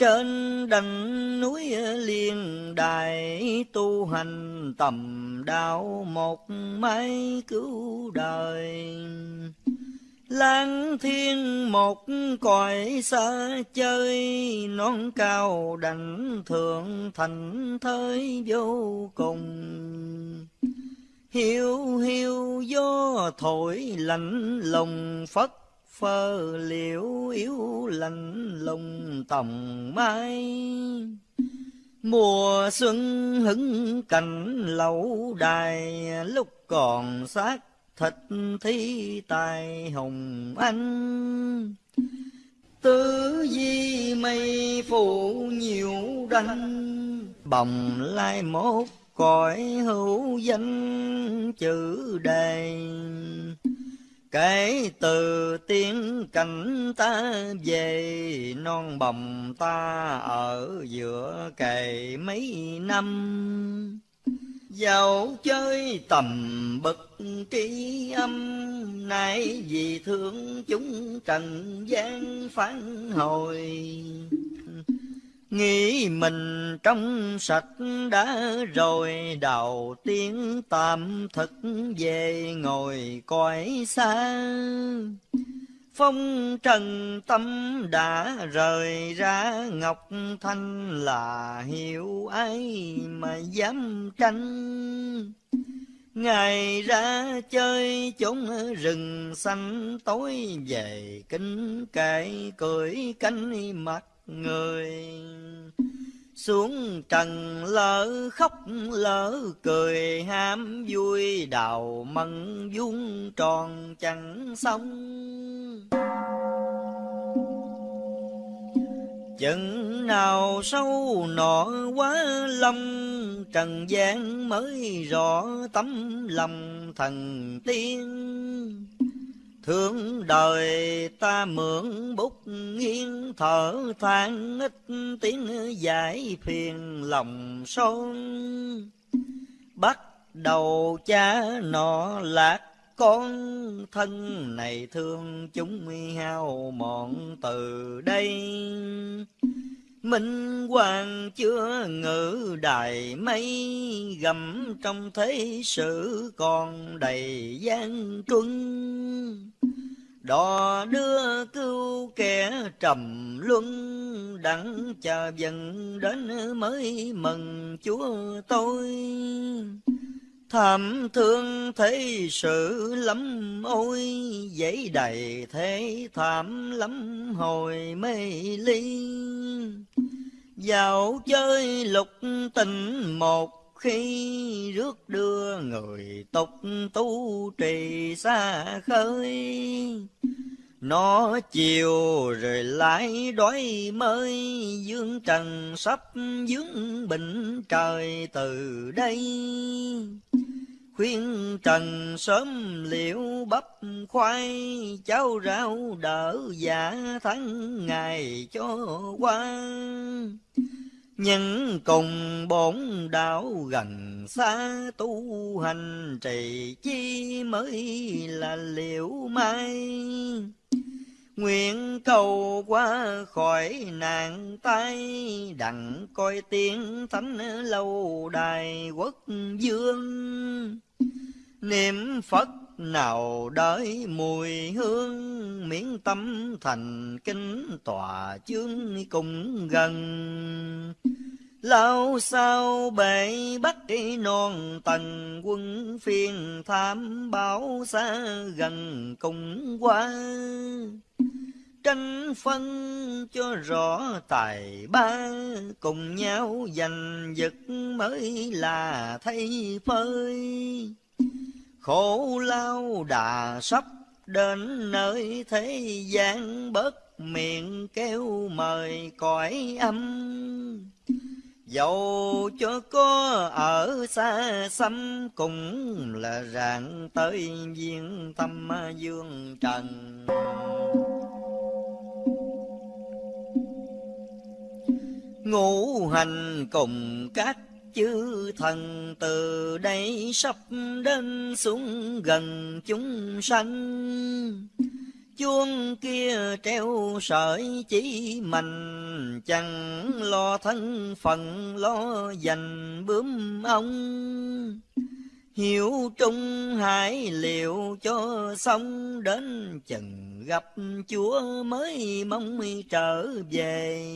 Trên đỉnh núi ờ, liên đài tu hành tầm đạo một mấy cứu đời. Lang thiên một cõi xa chơi, non cao đảnh thượng thành thới vô cùng. Hiu hiu gió thổi lạnh lùng phất phơ liễu yếu lạnh lùng tòng mai. Mùa xuân hứng cảnh lẩu đài, lúc còn xác thịt thi tài hồng anh. Tứ di mây phủ nhiều đanh, bồng lai mốt cõi hữu danh chữ đề. Kể từ tiếng cảnh ta về, non bồng ta ở giữa kề mấy năm. Dạo chơi tầm bậc trí âm, Nay vì thương chúng trần gian phán hồi. Nghĩ mình trong sạch đã rồi, đầu tiên tạm thực về ngồi cõi xa. Phong trần tâm đã rời ra, Ngọc Thanh là hiểu ai mà dám tranh. Ngày ra chơi chốn rừng xanh, tối về kính kệ cười cánh mặt người. Xuống trần lỡ khóc, lỡ cười ham vui, đào mận vuông tròn chẳng xong. Chừng nào sâu nọ quá lâm, trần gian mới rõ tấm lòng thần tiên. Thương đời ta mượn bút nghiêng thở than ít tiếng giải phiền lòng son. Bắt đầu cha nọ lạc con, thân này thương chúng hao mòn từ đây. Minh hoàng chưa ngự đài mây, Gầm trong thế sự còn đầy gian truân. Đò đưa cứu kẻ trầm luân, Đặng chờ dần đến mới mừng chúa tôi. Thảm thương thế sự lắm ôi, Dãy đầy thế thảm lắm hồi mê ly. Dạo chơi lục tình một khi rước đưa người tục tu trì xa khơi. Nó chiều rồi lại đói mới, dương trần sắp dướng bình trời từ đây. Khuyên trần sớm liệu bắp khoai cháo rau đỡ giả tháng ngày cho qua. Nhân cùng bổn đạo gần xa, tu hành trì chi mới là liệu mai. Nguyện cầu qua khỏi nạn tay, Đặng coi tiếng thánh lâu đài quốc dương. Niệm Phật nào đợi mùi hương, Miễn tâm thành kinh tòa chương cùng gần. Lao sao bể bắt non tầng quân phiên tham báo xa gần cùng qua. Tranh phân cho rõ tài ba, cùng nhau giành giật mới là thay phơi. Khổ lao đà sắp đến nơi thế gian bớt miệng kêu mời cõi âm. Dẫu cho có ở xa xăm Cũng là rạng tới viên tâm dương trần. Ngũ hành cùng các chư thần từ đây sắp đến xuống gần chúng sanh chuông kia treo sợi chỉ mình. Chẳng lo thân phận, lo dành bướm ông. Hiểu trung hải liệu cho xong, đến chừng gặp chúa mới mong trở về.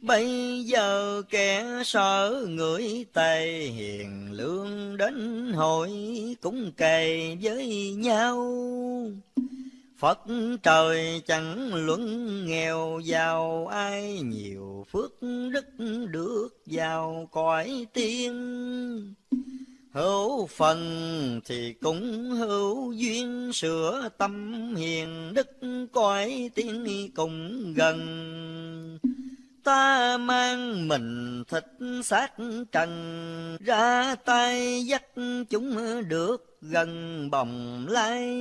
Bây giờ kẻ sợ người tề hiền, lương đến hội cũng kề với nhau. Phật trời chẳng luận nghèo, giàu ai nhiều phước đức được vào cõi tiên. Hữu phần thì cũng hữu duyên, sửa tâm hiền đức cõi tiên cùng gần ta mang mình thịt xác trần, ra tay dắt chúng được gần bồng lai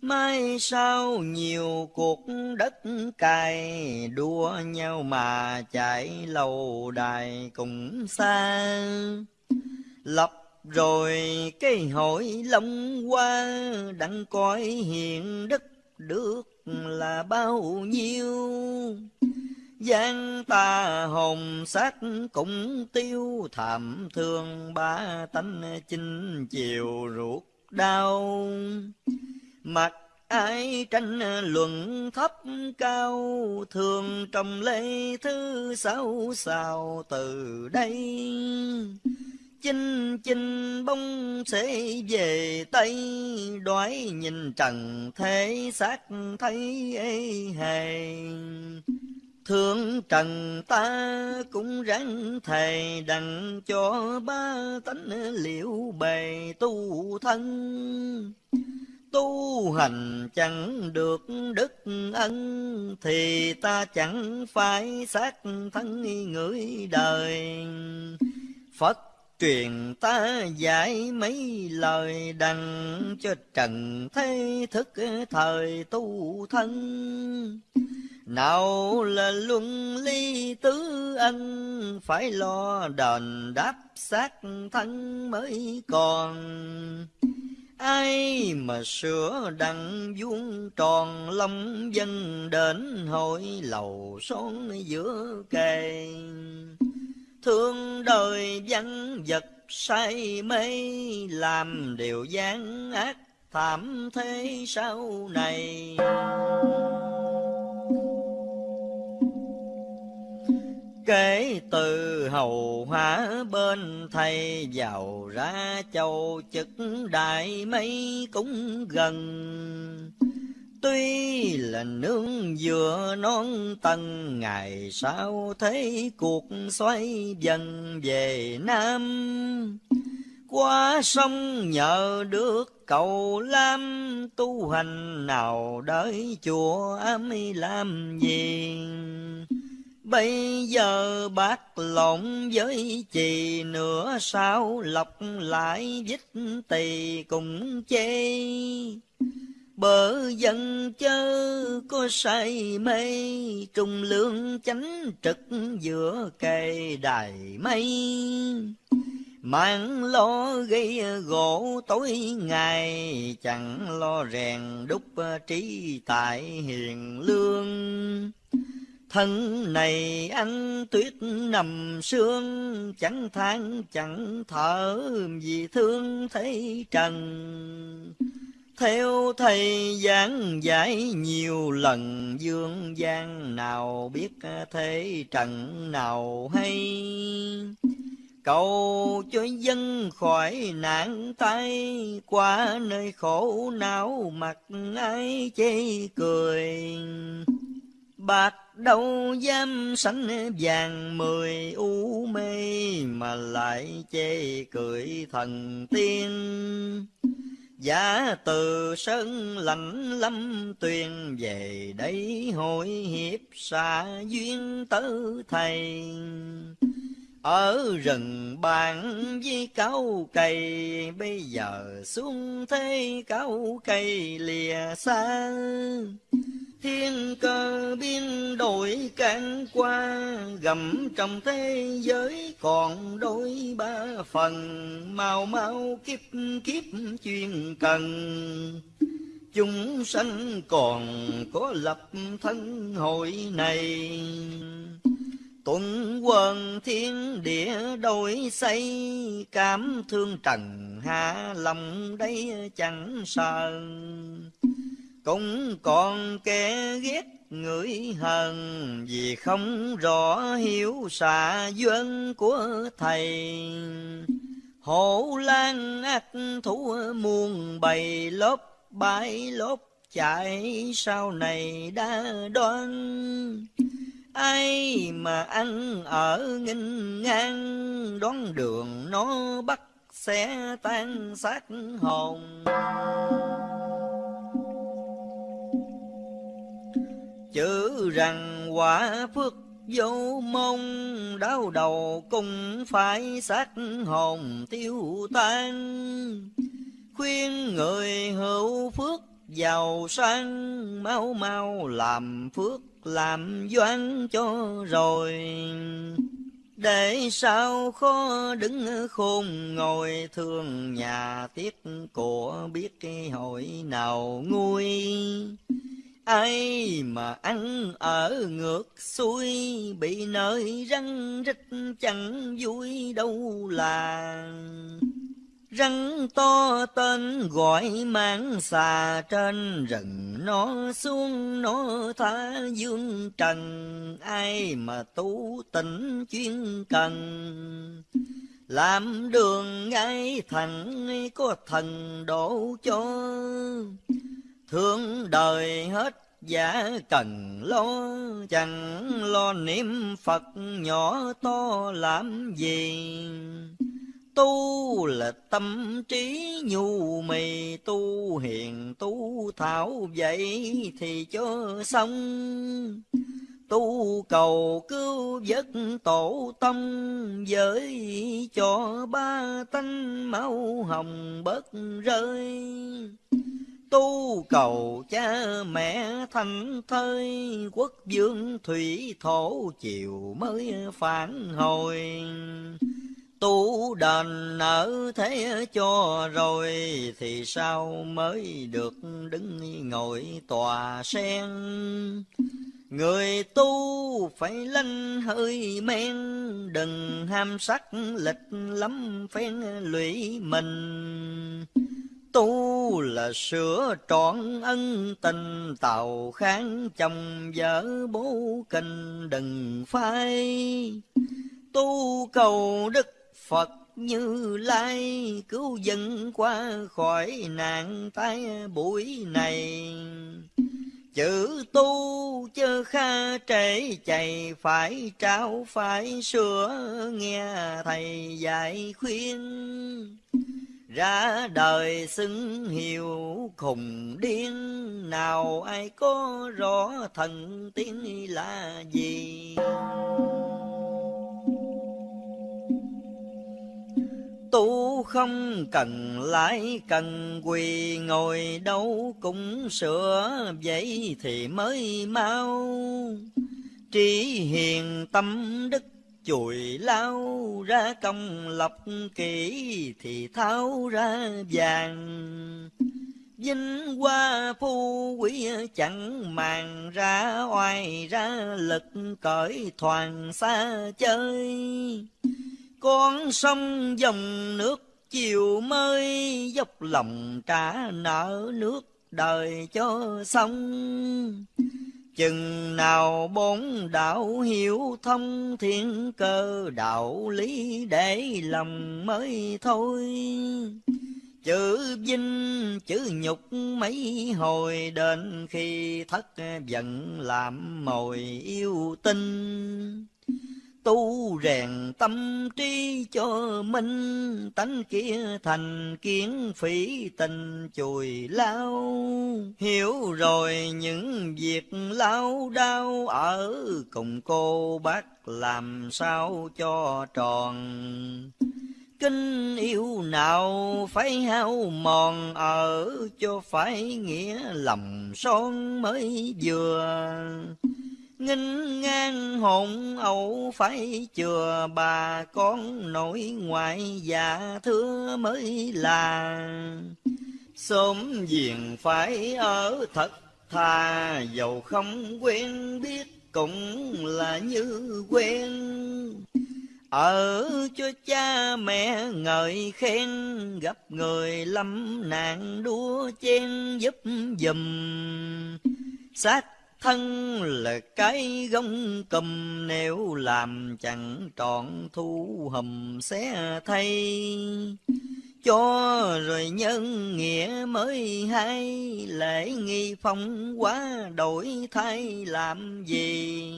mai sau nhiều cuộc đất cày, đua nhau mà chạy lâu đài cùng xa. Lập rồi cái hội long qua đặng coi hiện đất được là bao nhiêu? Gian ta hồn xác cũng tiêu thảm thương ba tánh chinh chiều ruột đau mặt ai tranh luận thấp cao, thường trong lễ thứ sáu sao từ đây chinh chinh bông sẽ về tây, đoái nhìn trần thế xác thấy ê hề Thương trần ta cũng ráng thầy đặng cho ba tánh liệu bề tu thân. Tu hành chẳng được đức ân, Thì ta chẳng phải xác thân người đời. Phật truyền ta dạy mấy lời đằng cho trần thế thức thời tu thân. Nào là luân ly tứ ân, Phải lo đền đáp xác thân mới còn. Ai mà sửa đặng vuông tròn long dân đến hội lầu son giữa kề. Thương đời văn vật say mê, làm điều gian ác thảm thế sau này. Kể từ hầu hóa bên thầy giàu ra châu chức đại mấy cũng gần. Tuy là nương vừa non tầng, ngày sau thấy cuộc xoay dần về Nam. Qua sông nhờ được cầu lam, tu hành nào đợi chùa ám làm gì. Bây giờ bác lộn với chì nữa sao lọc lại vít tỳ cùng chê. Bờ dân chớ có say mê, trung lương chánh trực giữa cây đài mây. Mạng lo gây gỗ tối ngày, chẳng lo rèn đúc trí tại hiền lương. Thân này ăn tuyết nằm sương, chẳng than chẳng thở vì thương thấy trần. Theo thầy giảng giải nhiều lần dương gian nào biết thế trần nào hay. Cầu cho dân khỏi nạn tay, qua nơi khổ não mặt ai chê cười. Bạc đâu dám sánh vàng mười u mê, Mà lại chê cười thần tiên. Giả từ sơn lạnh lâm tuyền về đây hội hiệp xa duyên tứ thầy. Ở rừng bàn với cao cây, bây giờ xuống thế cao cây lìa xa. Thiên cơ biên đổi can qua, gầm trong thế giới còn đôi ba phần, mau mau kiếp kiếp chuyên cần. chúng sanh còn có lập thân hội này tuần quần thiên địa đổi xây cảm thương trần hạ lòng đây chẳng sờn cũng còn kẻ ghét người hờn, vì không rõ hiểu xạ duyên của thầy. Hổ lan ác thú muôn bầy, lốp bãi lốp chạy sau này đã đoan. Ai mà ăn ở nghinh ngang đón đường nó bắt sẽ tan xác hồn. Chữ rằng quả phước vô mong, đau đầu cũng phải xác hồn tiêu tan. Khuyên người hữu phước giàu sang, mau mau làm phước làm doan cho rồi. Để sao khó đứng khôn ngồi, thương nhà tiếc của biết cái hội nào nguôi ai mà ăn ở ngược xuôi, bị nơi răng rít chẳng vui đâu là. Rắn to tên gọi mang xà, trên rừng nó xuống nó tha dương trần. Ai mà tu tỉnh chuyên cần, làm đường ngay thẳng có thần đổ cho thương đời hết giả cần lo chẳng lo niệm phật nhỏ to làm gì. Tu là tâm trí nhu mì, tu hiền, tu thảo, vậy thì cho xong. Tu cầu cứu vớt tổ tông Giới cho ba tánh máu hồng bớt rơi tu cầu cha mẹ thành thơi, quốc vương thủy thổ chiều mới phản hồi. Tu đền nợ thế cho rồi thì sao mới được đứng ngồi tòa sen? Người tu phải lanh hơi men, đừng ham sắc lịch lắm phen lụy mình tu là sửa trọn ân tình, tàu kháng chồng vợ bố kinh đừng phai. Tu cầu đức Phật như lai, cứu dân qua khỏi nạn tai buổi này. Chữ tu chớ kha trễ chạy phải trao, phải sửa, nghe thầy dạy khuyên ra đời xứng hiệu khùng điên, nào ai có rõ thần tiên là gì? Tu không cần lái cần quỳ, ngồi đâu cũng sửa vậy thì mới mau. Trí hiền tâm đức chùi lao ra công lập kỹ thì tháo ra vàng. Vinh hoa phu quý chẳng màng ra, oai ra lực cởi thoàn xa chơi. Con sông dòng nước chiều mới, dốc lòng trả nợ nước đời cho xong chừng nào bốn đạo hiểu thông thiên cơ, đạo lý để lòng mới thôi. Chữ vinh, chữ nhục mấy hồi đến khi thất giận làm mồi yêu tinh tu rèn tâm trí cho minh, tánh kia thành kiến phỉ tình chùi lao. Hiểu rồi những việc lao đau ở cùng cô bác làm sao cho tròn. Kinh yêu nào phải hao mòn, ở cho phải nghĩa lòng son mới vừa nghinh ngang hồn ẩu phải chừa bà con nội ngoại già thưa mới là Sớm diện phải ở thật thà, Dầu không quen biết cũng là như quen. Ở cho cha mẹ ngợi khen, Gặp người lâm nạn đua chen giúp dùm. Sát thân là cái gông cầm, nếu làm chẳng trọn thu hầm sẽ thay. Cho rồi nhân nghĩa mới hay, lễ nghi phong quá đổi thay làm gì?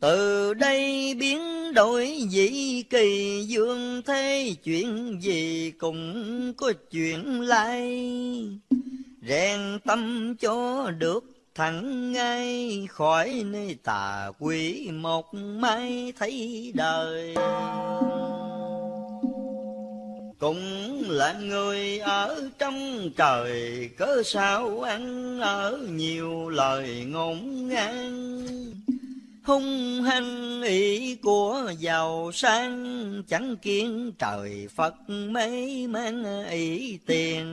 Từ đây biến đổi dĩ kỳ dương thế, chuyện gì cũng có chuyện lai. Rèn tâm cho được thẳng ngay khỏi nơi tà quỷ một mai thấy đời. Cũng là người ở trong trời, cớ sao ăn ở nhiều lời ngôn ngang. Hung hăng ý của giàu sang, chẳng kiến trời phật mấy mang ý tiền.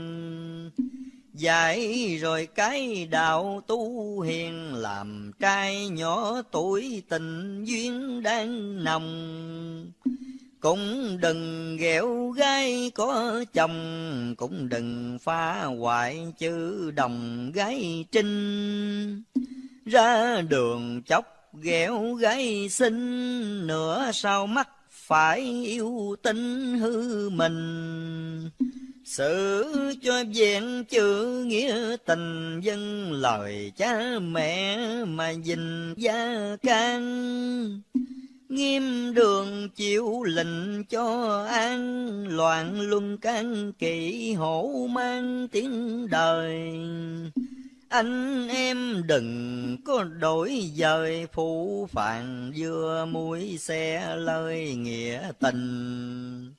Dạy rồi cái đạo tu hiền làm trai nhỏ tuổi tình duyên đang nồng. Cũng đừng ghẹo gái có chồng, cũng đừng phá hoại chữ đồng gái trinh. Ra đường chốc ghẹo gái xinh, nửa sau mắt phải yêu tinh hư mình. Sự cho vẹn chữ nghĩa tình dân lời cha mẹ mà dình gia can. Nghiêm đường chịu lệnh cho an, Loạn luân can kỵ hổ mang tiếng đời. Anh em đừng có đổi dời, phụ phàng vừa mũi xe lời nghĩa tình.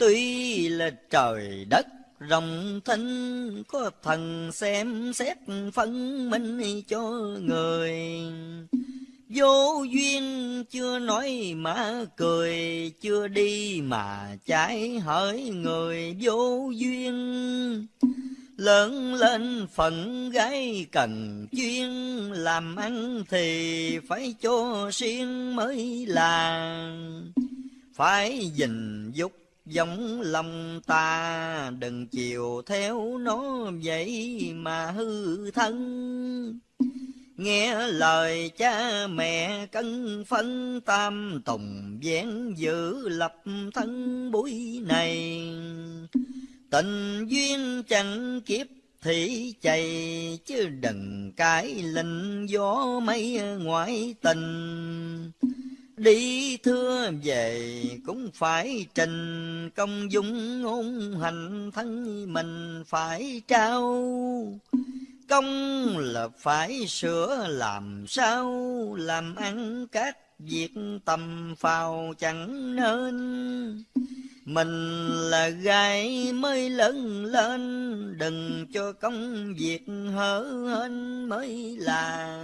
Tuy là trời đất rộng thinh, Có thần xem xét phân minh cho người. Vô duyên chưa nói mà cười, Chưa đi mà trái hỡi người vô duyên. Lớn lên phận gái cần chuyên, Làm ăn thì phải cho riêng mới là. Phải gìn dục giống lòng ta đừng chiều theo nó vậy mà hư thân. Nghe lời cha mẹ cân phân tam tùng vén giữ lập thân buổi này. Tình duyên chẳng kiếp thì chạy chứ đừng cái linh gió mây ngoại tình. Đi thưa về cũng phải trình công dung ngôn hành thân mình phải trao. Công là phải sửa làm sao, làm ăn các việc tầm phào chẳng nên. Mình là gái mới lớn lên, đừng cho công việc hở hên mới là.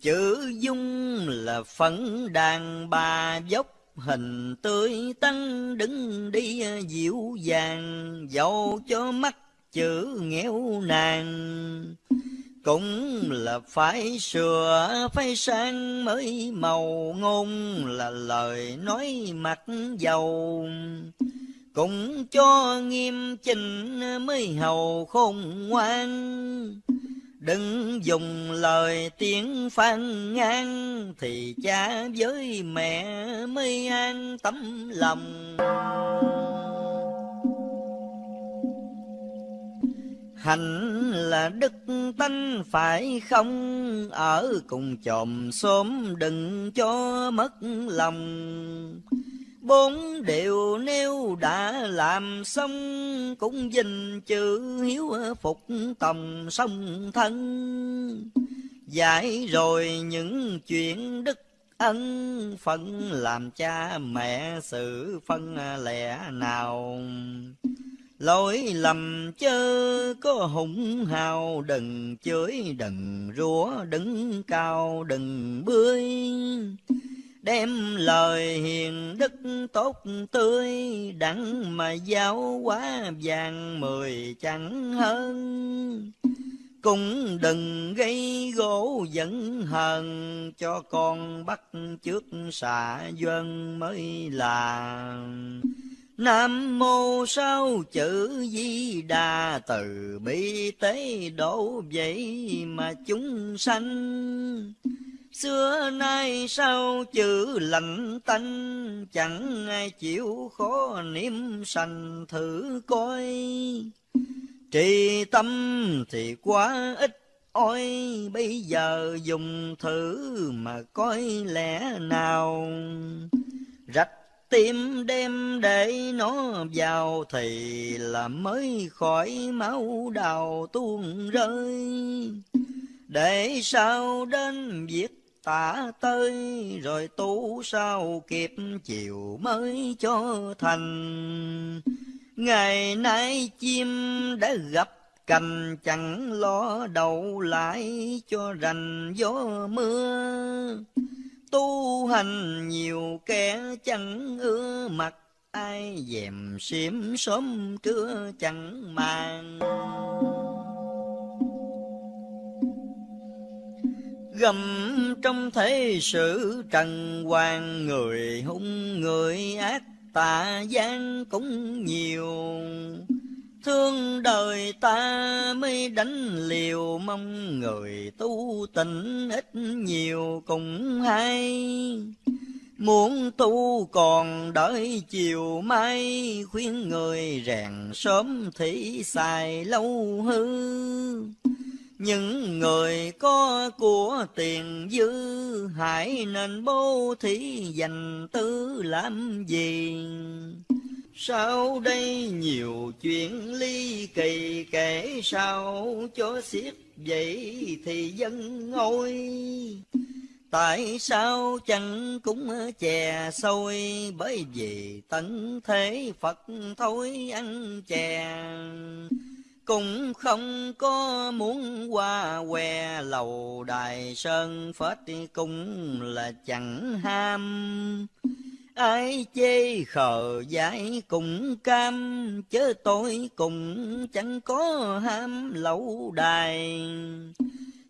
Chữ dung là phấn đàn bà dốc, hình tươi tắn đứng đi dịu dàng dẫu cho mắt chữ nghèo nàng. Cũng là phải sửa, phải sang mới màu ngôn là lời nói mặt giàu cũng cho nghiêm chỉnh mới hầu khôn ngoan. Đừng dùng lời tiếng phan ngang, Thì cha với mẹ mới an tâm lòng. hạnh là đức tánh phải không, Ở cùng chòm xóm đừng cho mất lòng. Bốn điều nếu đã làm xong, Cũng dình chữ hiếu phục tòng sông thân. Giải rồi những chuyện đức ân, Phận làm cha mẹ sự phân lẻ nào. Lỗi lầm chớ có hùng hào, Đừng chửi đừng rủa, đứng cao đừng bươi đem lời hiền đức tốt tươi đặng mà giáo quá vàng mười chẳng hơn. Cũng đừng gây gỗ giận hờn cho con bắt trước xạ dân mới là Nam mô sao chữ di đà từ, bi tế độ vậy mà chúng sanh. Xưa nay sao chữ lạnh tanh, Chẳng ai chịu khó niệm sành thử coi. Trì tâm thì quá ít ôi Bây giờ dùng thử mà coi lẽ nào. Rạch tim đem để nó vào thì là mới khỏi máu đào tuôn rơi. Để sao đến việc tả tới rồi tu sao kịp chiều mới cho thành. Ngày nay chim đã gặp cành, chẳng lo đậu lại cho rành gió mưa. Tu hành nhiều kẻ chẳng ưa mặt, ai dèm xiêm sớm trưa chẳng màng. Gầm trong thế sự trần hoàng người hung người ác tà gian cũng nhiều Thương đời ta mới đánh liều mong người tu tịnh ít nhiều cũng hay. Muốn tu còn đợi chiều mai, khuyên người rèn sớm thì xài lâu hư. Những người có của tiền dư, hãy nên bố thí dành tư làm gì? Sau đây nhiều chuyện ly kỳ kể sao cho xiết vậy thì dân ngôi. Tại sao chẳng cũng chè sôi bởi vì tận thế Phật thôi ăn chè. Cũng không có muốn qua que lầu đài sơn phết cũng là chẳng ham. Ai chê khờ dại cũng cam, chớ tôi cũng chẳng có ham lậu đài.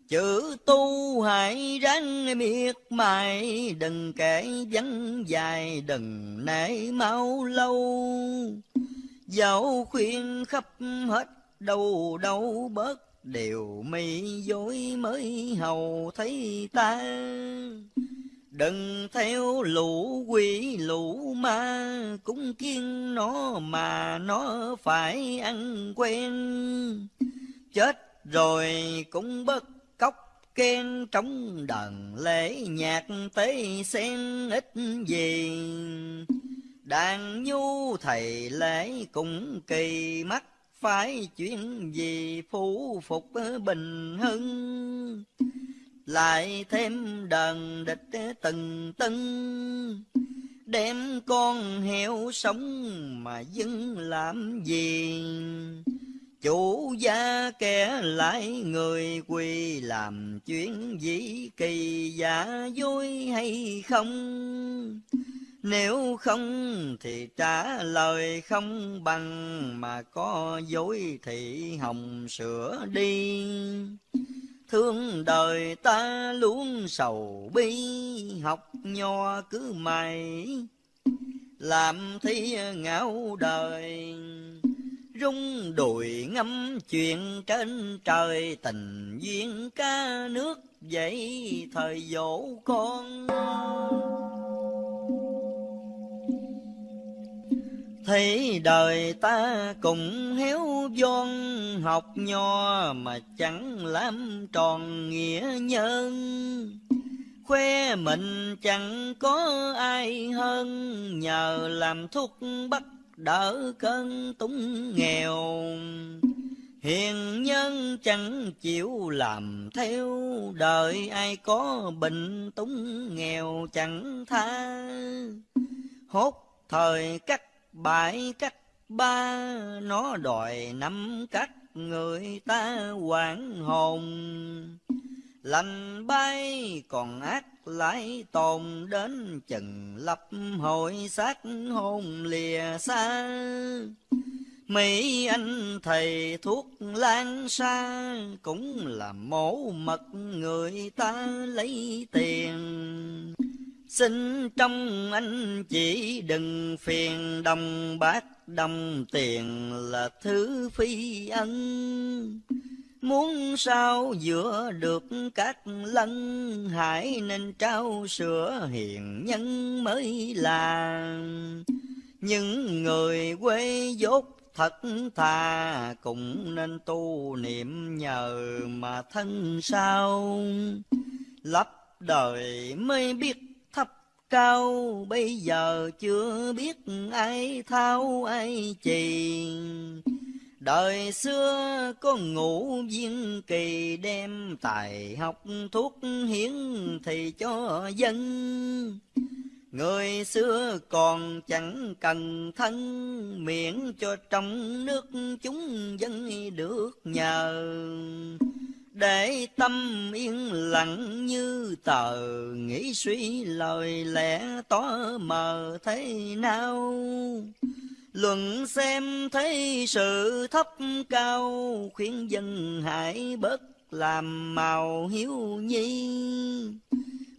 Chữ tu hãy ráng miệt mài, đừng kể vắng dài, đừng nể mau lâu. Dẫu khuyên khắp hết đâu đâu bớt đều mi dối mới hầu thấy ta Đừng theo lũ quỷ lũ ma, cũng kiên nó mà nó phải ăn quen. Chết rồi cũng bất cốc khen trong đần lễ nhạc tế sen ít gì. Đàn nhu thầy lễ cũng kỳ mắt, phải chuyện gì phủ phục bình hưng. Lại thêm đần địch từng tân đem con heo sống mà dưng làm gì chủ gia kẻ lại người quỳ làm chuyện gì kỳ, giả dối hay không? Nếu không thì trả lời không bằng mà có dối thì hồng sửa đi Thương đời ta luôn sầu bi, học nho cứ mày, làm thi ngạo đời. Rung đùi ngâm chuyện trên trời, tình duyên ca nước vậy thời dỗ con. Thấy đời ta cùng héo von học nho mà chẳng làm tròn nghĩa nhân. Khoe mình chẳng có ai hơn nhờ làm thuốc bắt đỡ cơn túng nghèo. Hiền nhân chẳng chịu làm theo, đời ai có bệnh túng nghèo chẳng tha. Hốt thời cắt bảy cách ba, nó đòi năm cách người ta quản hồn. Lành bay còn ác lại tồn đến chừng lập hội sát hồn lìa xa. Mỹ anh thầy thuốc lan xa Cũng là mổ mật người ta lấy tiền. Xin trong anh chỉ đừng phiền đồng bạc đồng tiền là thứ phi ân. Muốn sao giữa được các lân, Hãy nên trao sữa hiền nhân mới là. Những người quê dốt thật thà, Cũng nên tu niệm nhờ mà thân sao. Lấp đời mới biết cao, Bây giờ chưa biết ai thao ai chì Đời xưa có ngũ viên kỳ đem tài học thuốc hiến thì cho dân. Người xưa còn chẳng cần thân, miễn cho trong nước chúng dân được nhờ. Để tâm yên lặng như tờ, nghĩ suy lời lẽ tỏ mờ thế nào. Luận xem thấy sự thấp cao, khuyên dân hãy bớt làm màu hiếu nhi.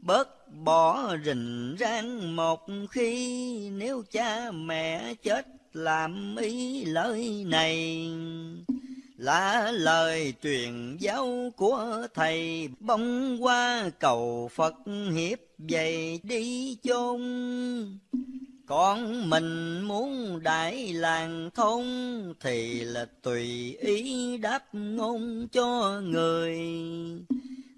Bớt bỏ rình rang một khi, nếu cha mẹ chết làm ý lời này. Là lời truyền giáo của thầy, bông qua cầu Phật hiệp dày đi chôn. Con mình muốn đại làng thôn Thì là tùy ý đáp ngôn cho người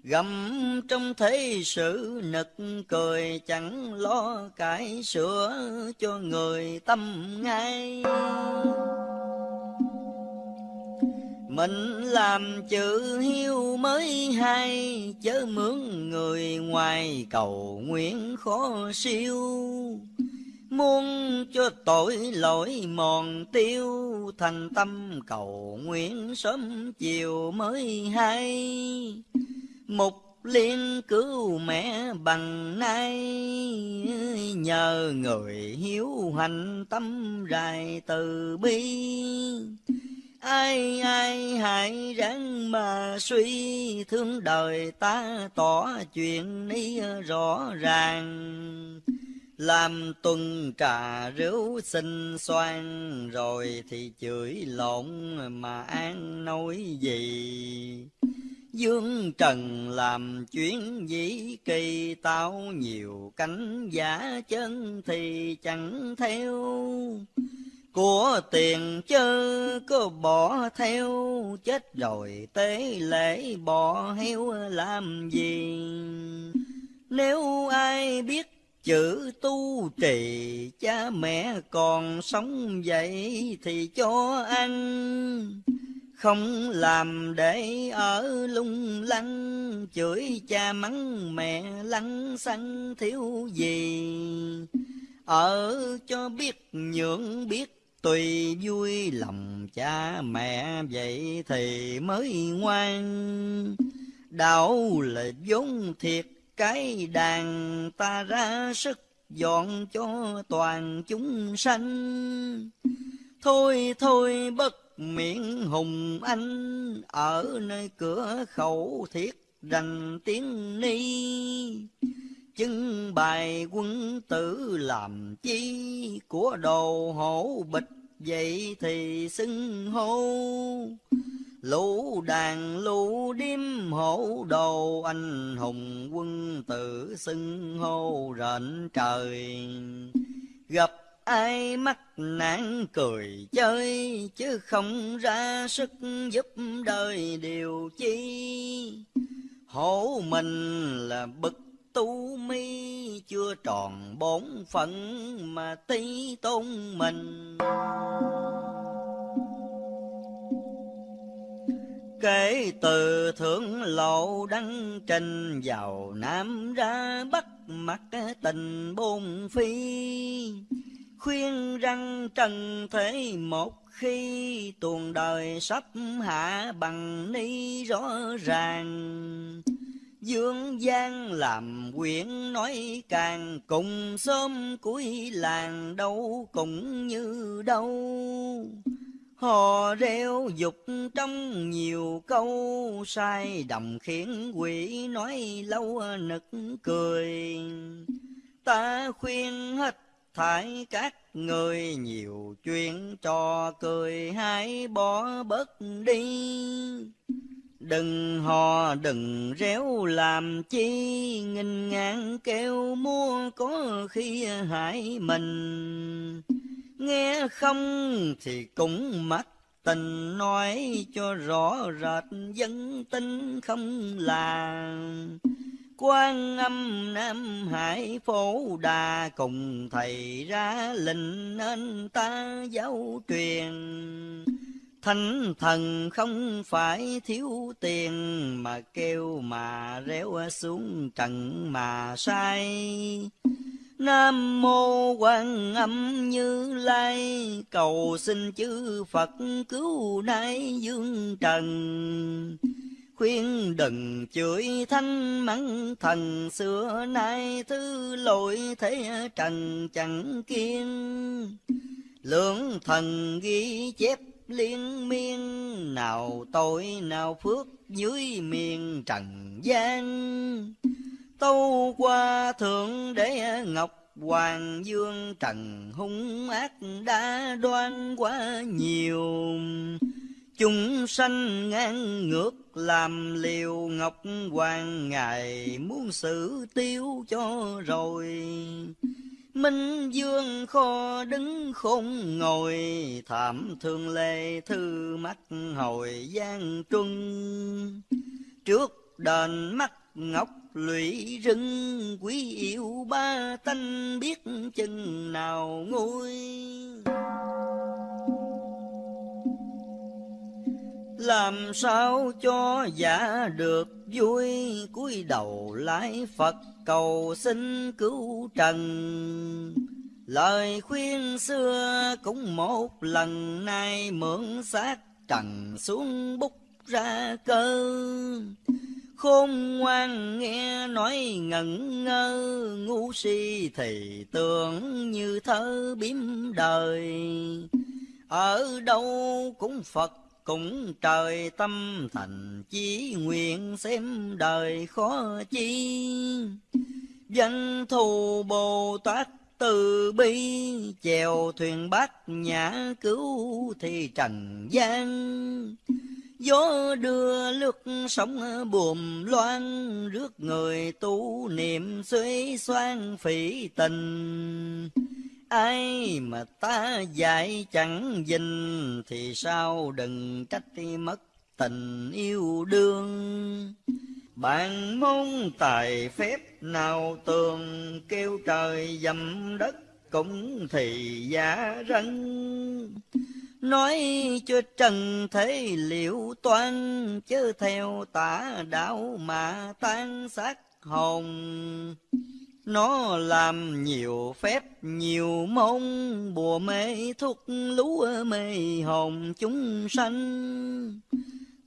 Gầm trong thế sự nực cười Chẳng lo cải sửa cho người tâm ngay mình làm chữ hiếu mới hay Chớ mướn người ngoài cầu nguyện khó siêu Muốn cho tội lỗi mòn tiêu, Thành tâm cầu nguyện sớm chiều mới hay. Mục liên cứu mẹ bằng nay, Nhờ người hiếu hành tâm rài từ bi. Ai ai hãy ráng mà suy, Thương đời ta tỏ chuyện ni rõ ràng. Làm tuần trà rượu xin xoan rồi thì chửi lộn mà an nói gì? Dương trần làm chuyến dĩ kỳ tao nhiều cánh giả chân thì chẳng theo của tiền chớ có bỏ theo, chết rồi tế lễ bỏ heo làm gì? Nếu ai biết chữ tu trì, cha mẹ còn sống vậy thì cho ăn. Không làm để ở lung lăng, chửi cha mắng mẹ lăng xăng thiếu gì? Ở cho biết nhượng biết tùy vui lòng cha mẹ vậy thì mới ngoan. Đạo là vốn thiệt, cái đàn ta ra sức dọn cho toàn chúng sanh. Thôi thôi, bất miệng hùng anh, ở nơi cửa khẩu thiết rành tiếng ni chân bài quân tử làm chi của đồ hổ bịch vậy thì xưng hô Lũ đàn lũ điếm hổ đồ anh hùng quân tử xưng hô rệnh trời. Gặp ai mắc nạn cười chơi, chứ không ra sức giúp đời điều chi. Hổ mình là bực tu mi, chưa tròn bốn phận mà tí tôn mình. Kể từ thượng lộ đăng trình vào Nam ra Bắc mặt tình bôn phi. Khuyên răng trần thế một khi tuồng đời sắp hạ bằng ni rõ ràng. Dương gian làm quyển nói càng, cùng sớm cuối làng đâu cũng như đâu. Hò reo dục trong nhiều câu, sai đồng khiến quỷ nói lâu nực cười. Ta khuyên hết thải các người, nhiều chuyện cho cười, hãy bỏ bớt đi. Đừng hò đừng réo làm chi, nghìn ngàn kêu mua có khi hại mình. Nghe không thì cũng mất tình nói cho rõ rệt dân tin không là quan âm nam hải phổ đà cùng thầy ra lệnh nên ta giáo truyền Thánh thần không phải thiếu tiền mà kêu mà réo xuống trần mà sai. Nam mô quan âm như lai, cầu xin chư Phật cứu nay dương trần. Khuyên đừng chửi thanh mắng thần, xưa nay thứ lỗi thế trần chẳng kiên. Lưỡng thần ghi chép liên miên. Nào tội, nào phước dưới miền trần gian. Tâu qua thượng đế ngọc hoàng dương trần hung ác đã đoan quá nhiều. Chúng sanh ngang ngược làm liều ngọc hoàng ngài muốn xử tiêu cho rồi. Minh dương kho đứng khôn ngồi, Thảm thương lê thư mắt hồi gian trung. Trước đền mắt ngọc lụy rừng, Quý yêu ba tanh biết chừng nào nguôi. Làm sao cho giả được vui, cúi đầu lái Phật cầu xin cứu trần. Lời khuyên xưa cũng một lần nay mượn xác trần xuống bút ra cơ. Khôn ngoan nghe nói ngẩn ngơ, ngu si thì tưởng như thơ biếm đời. Ở đâu cũng Phật cũng trời tâm thành chí nguyện xem đời khó chi. Danh thù bồ tát từ bi, chèo thuyền bát nhã cứu thì trần gian. Gió đưa lướt sóng buồm loan rước người tu niệm suy xoan phỉ tình ai mà ta dạy chẳng dình thì sao đừng trách mất tình yêu đương. Bạn môn tài phép nào tường kêu trời dầm đất cũng thì giả rân nói cho trần thế liệu toan chớ theo tả đạo mà tan xác hồn nó làm nhiều phép, nhiều môn bùa mê, thuốc lúa mê, hồn chúng sanh.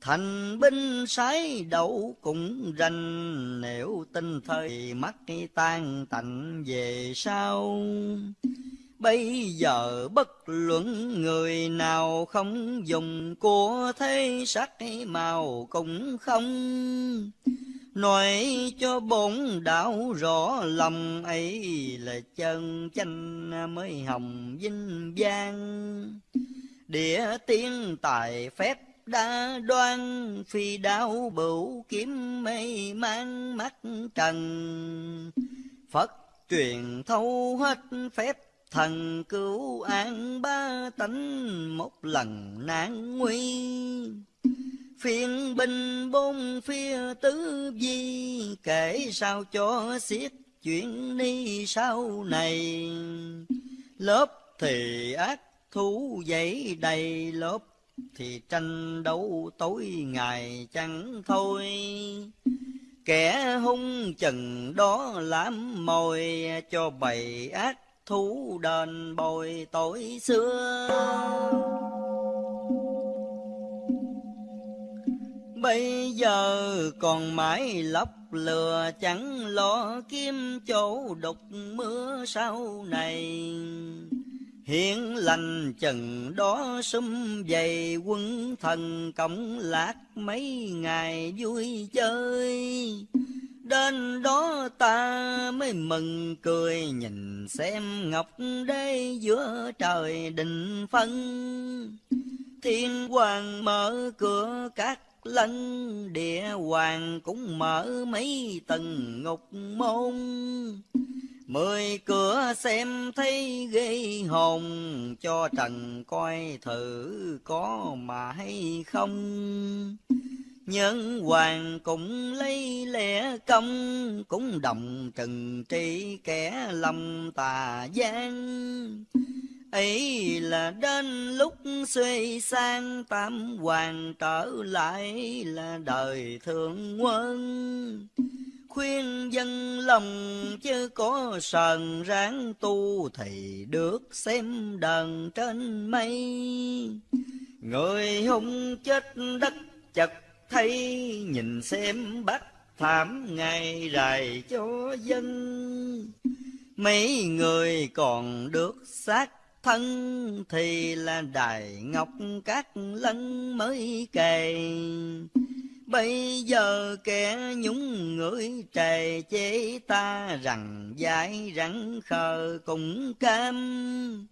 Thành binh sái đậu cũng rành, nếu tinh thời mắt tan tạnh về sau. Bây giờ bất luận người nào không dùng của thế sắc màu cũng không nói cho bổn đạo rõ lòng ấy là chân chanh mới hồng vinh vang. Địa tiên tài phép đa đoan, phi đao bửu kiếm mây mang mắt trần. Phật truyền thâu hết phép thần cứu an ba tánh, một lần nạn nguy phiền binh bốn phía tứ di. Kể sao cho xiết chuyện ni sau này. Lớp thì ác thú dậy đầy, lớp thì tranh đấu tối ngày chẳng thôi. Kẻ hung chừng đó làm mồi, cho bầy ác thú đền bồi tội xưa. Bây giờ còn mãi lóc lừa chẳng lo kiếm chỗ đục mưa sau này. Hiện lành chừng đó sum dày quân thần cộng lạc mấy ngày vui chơi. Đến đó ta mới mừng cười, nhìn xem ngọc đế giữa trời định phân. Thiên hoàng mở cửa các lân địa hoàng cũng mở mấy tầng ngục môn. Mười cửa xem thấy ghê hồn, Cho trần coi thử có mà hay không. Nhân hoàng cũng lấy lẽ công, Cũng đồng trừng trị kẻ lâm tà gian ấy là đến lúc suy sang tam hoàng trở lại là đời thượng quân. Khuyên dân lòng chứ có sờn ráng tu thì được xem đờn trên mây. Người hung chết đất chật thấy, nhìn xem bắt thảm ngày rày cho dân. Mấy người còn được xác thân thì là đài ngọc các lân mới kề. Bây giờ kẻ nhúng người trề chế ta rằng dại rắn khờ cũng cam.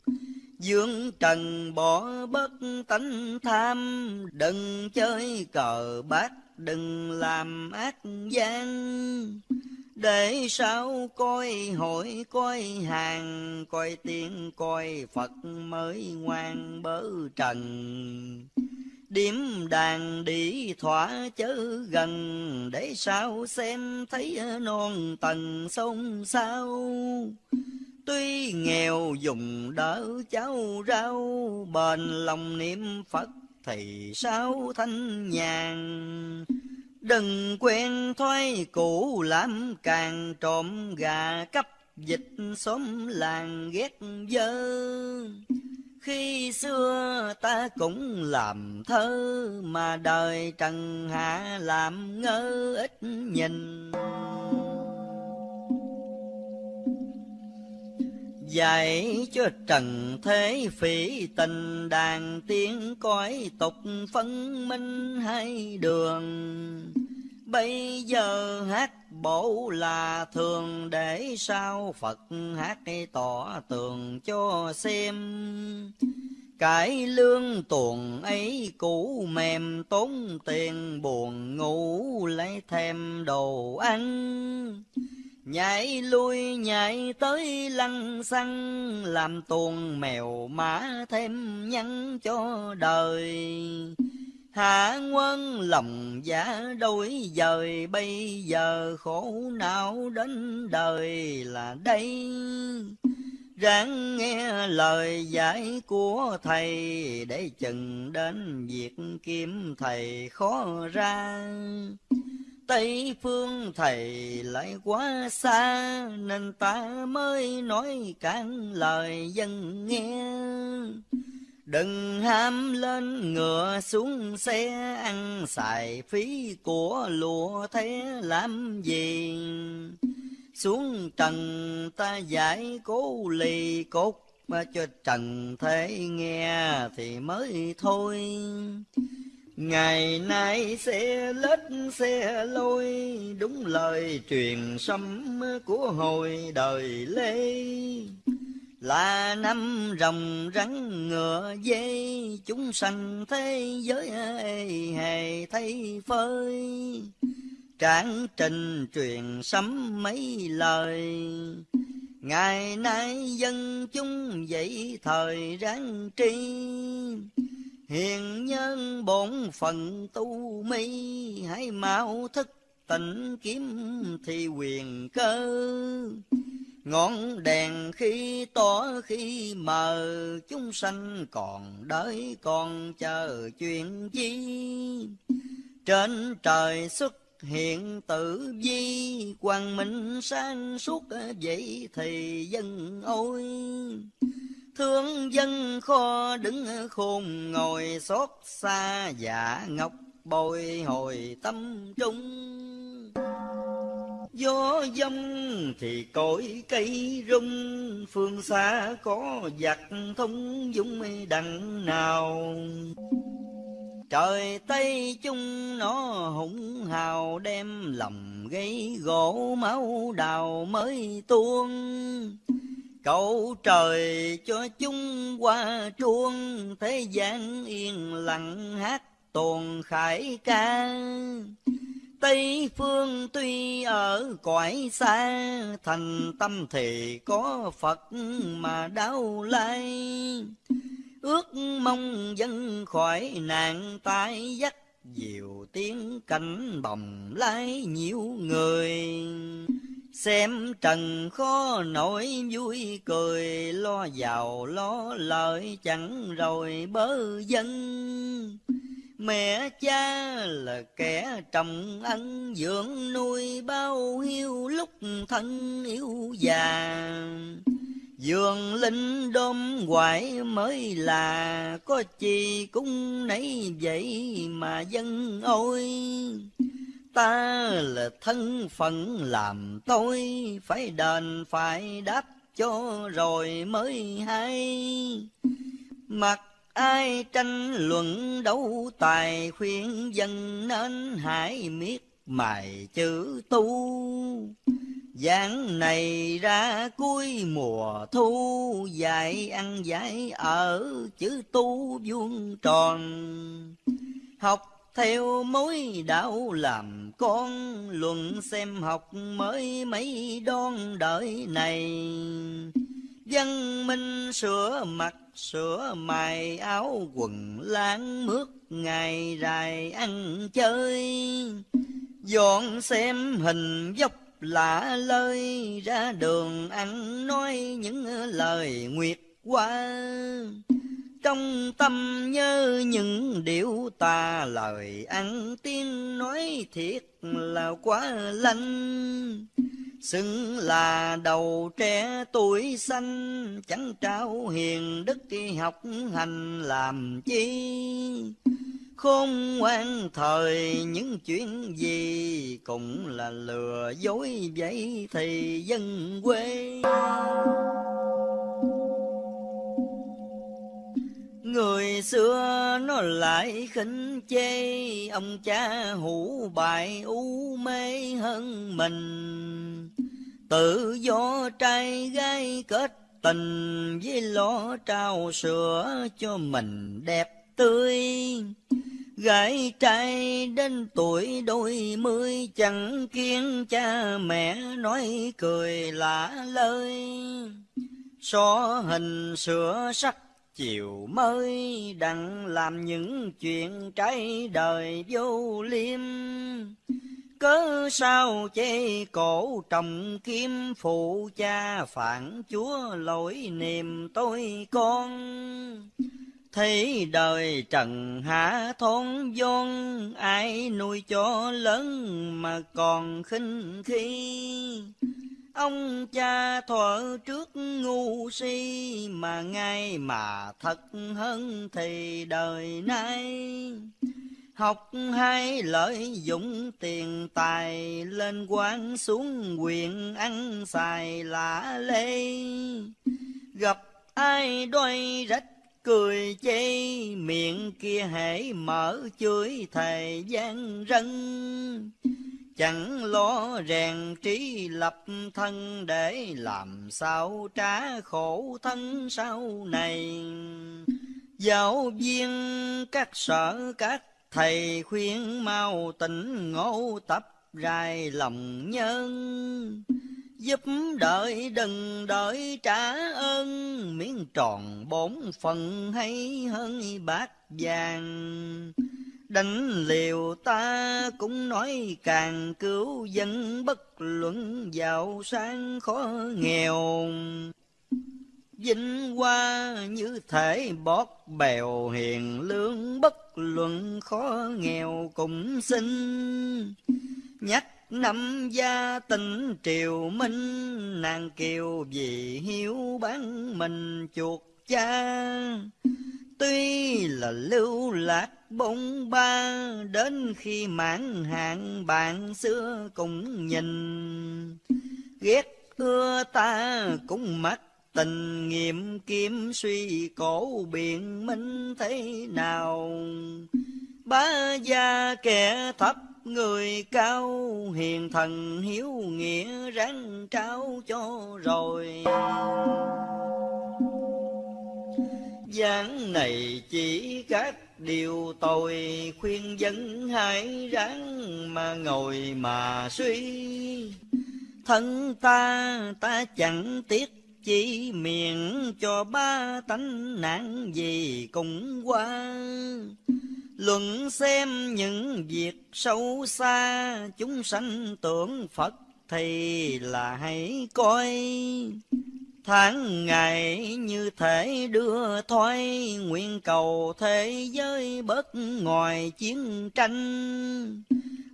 Dương trần bỏ bất tánh tham, Đừng chơi cờ bát Đừng làm ác gian để sao coi hội, coi hàng, coi tiên coi phật mới ngoan bớ trần. Điểm đàn đi thỏa chớ gần, để sao xem thấy non tầng sông sao. Tuy nghèo dùng đỡ cháu rau, bền lòng niệm phật thì sao thanh nhàn? Đừng quen thói cũ làm càng trộm gà cấp dịch xóm làng ghét dơ. Khi xưa ta cũng làm thơ, mà đời trần hạ làm ngơ ít nhìn. Dạy cho trần thế phỉ tình đàn tiếng cõi tục phân minh hai đường. Bây giờ hát bổ là thường để sao Phật hát tỏ tường cho xem. Cải lương tuồng ấy cũ mềm tốn tiền buồn ngủ lấy thêm đồ ăn. Nhảy lui, nhảy tới lăng xăng, Làm tuồng mèo mã thêm nhắn cho đời. Hạ quân lòng giả đôi dời, bây giờ khổ não đến đời là đây. Ráng nghe lời giải của thầy, Để chừng đến việc kiếm thầy khó ra. Tây phương thầy lại quá xa, Nên ta mới nói cản lời dân nghe. Đừng ham lên ngựa xuống xe, ăn xài phí của lụa thế làm gì? Xuống trần ta giải cố lì cốt, mà cho trần thế nghe thì mới thôi. Ngày nay xe lết xe lôi, Đúng lời truyền sấm của hồi đời Lê. Là năm rồng rắn ngựa dây chúng sanh thế giới hề thấy phơi. Tráng trình truyền sấm mấy lời, Ngày nay dân chúng dậy thời ráng tri. Hiền nhân bổn phận tu mi Hãy mau thức tỉnh kiếm thì quyền cơ Ngọn đèn khi tỏ khi mờ, chúng sanh còn đợi còn chờ chuyện chi. Trên trời xuất hiện tử vi, quang minh sáng suốt vậy thì dân ôi. Thương dân kho đứng khôn ngồi xót xa giả ngọc bồi hồi tâm trung Gió dông thì cội cây rung, Phương xa có giặc thông dung đằng nào. Trời Tây chung nó hùng hào đem lòng gây gỗ máu đào mới tuôn. Cầu trời cho chúng qua chuông, thế gian yên lặng hát tuồng khải ca. Tây phương tuy ở cõi xa, thành tâm thì có Phật mà đau lai. Ước mong dân khỏi nạn tai dắt, Diệu tiếng cảnh bồng lái nhiều người. Xem trần khó nổi vui cười, Lo giàu lo lợi chẳng rồi bớ dân. Mẹ cha là kẻ trồng ân dưỡng nuôi bao hiu lúc thân yêu già. Dường linh đom hoài mới là có chi cũng nấy vậy mà dân ôi. Ta là thân phận làm tôi phải đền phải đáp cho rồi mới hay. Mặc Ai tranh luận đấu tài khuyên dân nên hãy miết mài chữ tu. Giảng này ra cuối mùa thu, Dạy ăn dạy ở chữ tu vuông tròn. Học theo mối đạo làm con, Luận xem học mới mấy đón đợi này. Dân minh sửa mặt sửa mài áo quần láng mướt ngày dài ăn chơi dọn xem hình dốc lạ lơi ra đường ăn nói những lời nguyệt qua trong tâm nhớ những điệu ta lời ăn tiếng nói thiệt là quá lanh. Xưng là đầu trẻ tuổi xanh, chẳng trao hiền đức học hành làm chi. Khôn ngoan thời những chuyện gì cũng là lừa dối vậy thì dân quê. Người xưa nó lại khinh chê, Ông cha hủ bại u mê hơn mình. Tự do trai gái kết tình Với lo trao sữa cho mình đẹp tươi. Gái trai đến tuổi đôi mươi Chẳng kiên cha mẹ nói cười lạ lời So hình sửa sắc chiều mới đặng làm những chuyện trái đời vô liêm. Cớ sao chê cổ trồng kim, phụ cha phản chúa lỗi niềm tôi con. Thấy đời trần hạ thôn vôn ai nuôi cho lớn mà còn khinh khi. Ông cha thuở trước ngu si mà ngay mà thật hơn thì đời nay. Học hay lợi dụng tiền tài lên quan xuống quyền ăn xài lạ lê. Gặp ai đôi rách cười chê, miệng kia hãy mở chửi thời gian rân chẳng lo rèn trí lập thân để làm sao trả khổ thân sau này. Giáo viên, các sở, các thầy khuyên mau tỉnh ngộ tập rài lòng nhân. Giúp đợi đừng đợi trả ơn, miếng tròn bốn phần hay hơn bát vàng đánh liều ta cũng nói càng cứu dân bất luận giàu sang khó nghèo. Vinh hoa như thể bót bèo hiền lương bất luận khó nghèo cũng xin nhắc năm gia tình triều minh, nàng kiều vì hiếu bán mình chuột cha tuy là lưu lạc bông ba, đến khi mãn hạn bạn xưa cũng nhìn. Ghét ưa ta cũng mắt tình nghiệm kiếm suy cổ biện minh thế nào. Bá gia kẻ thấp người cao, hiền thần hiếu nghĩa ráng trao cho rồi gian này chỉ các điều tội khuyên dân hãy ráng mà ngồi mà suy. Thân ta ta chẳng tiếc, chỉ miệng cho ba tánh nạn gì cũng qua. Luận xem những việc sâu xa, chúng sanh tưởng phật thì là hãy coi tháng ngày như thể đưa thoái nguyện cầu thế giới bớt ngoài chiến tranh.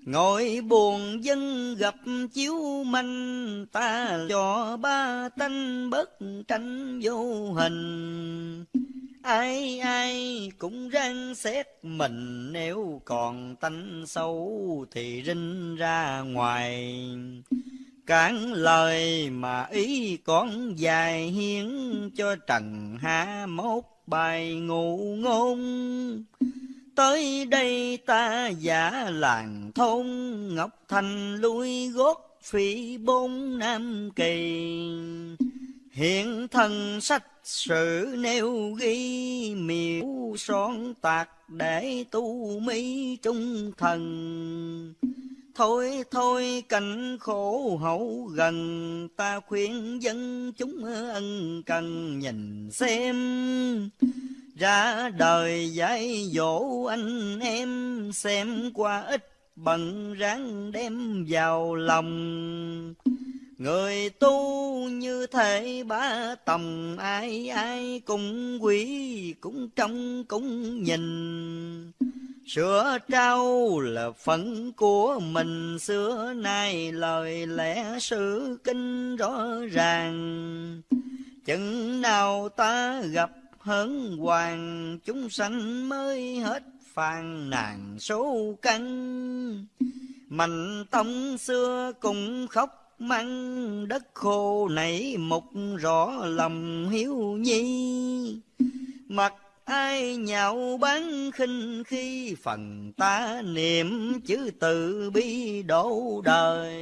Ngồi buồn dân gặp chiếu manh, ta cho ba tánh bất tranh vô hình. Ai ai cũng răng xét mình, nếu còn tánh xấu thì rinh ra ngoài cản lời mà ý con dài hiến cho trần hạ mốt bài ngụ ngôn. Tới đây ta giả làng thôn, ngọc thành lui gót phi bốn nam kỳ. Hiện thân sách sự nêu ghi miêu son tạc để tu mỹ trung thần. Thôi thôi, cảnh khổ hậu gần. Ta khuyên dân chúng ân cần nhìn xem. Ra đời dạy dỗ anh em, Xem qua ít bận ráng đem vào lòng. Người tu như thể ba tầm, ai ai cũng quý, cũng trông cũng nhìn. Sửa trao là phận của mình. Xưa nay lời lẽ sự kinh rõ ràng. Chừng nào ta gặp hớn hoàng, chúng sanh mới hết phàn nàn số căn Mạnh tông xưa cũng khóc măng đất khô nảy mục rõ lòng hiếu nhi. Mặt ai nhạo bán khinh khi phần ta niệm chữ từ bi đổ đời.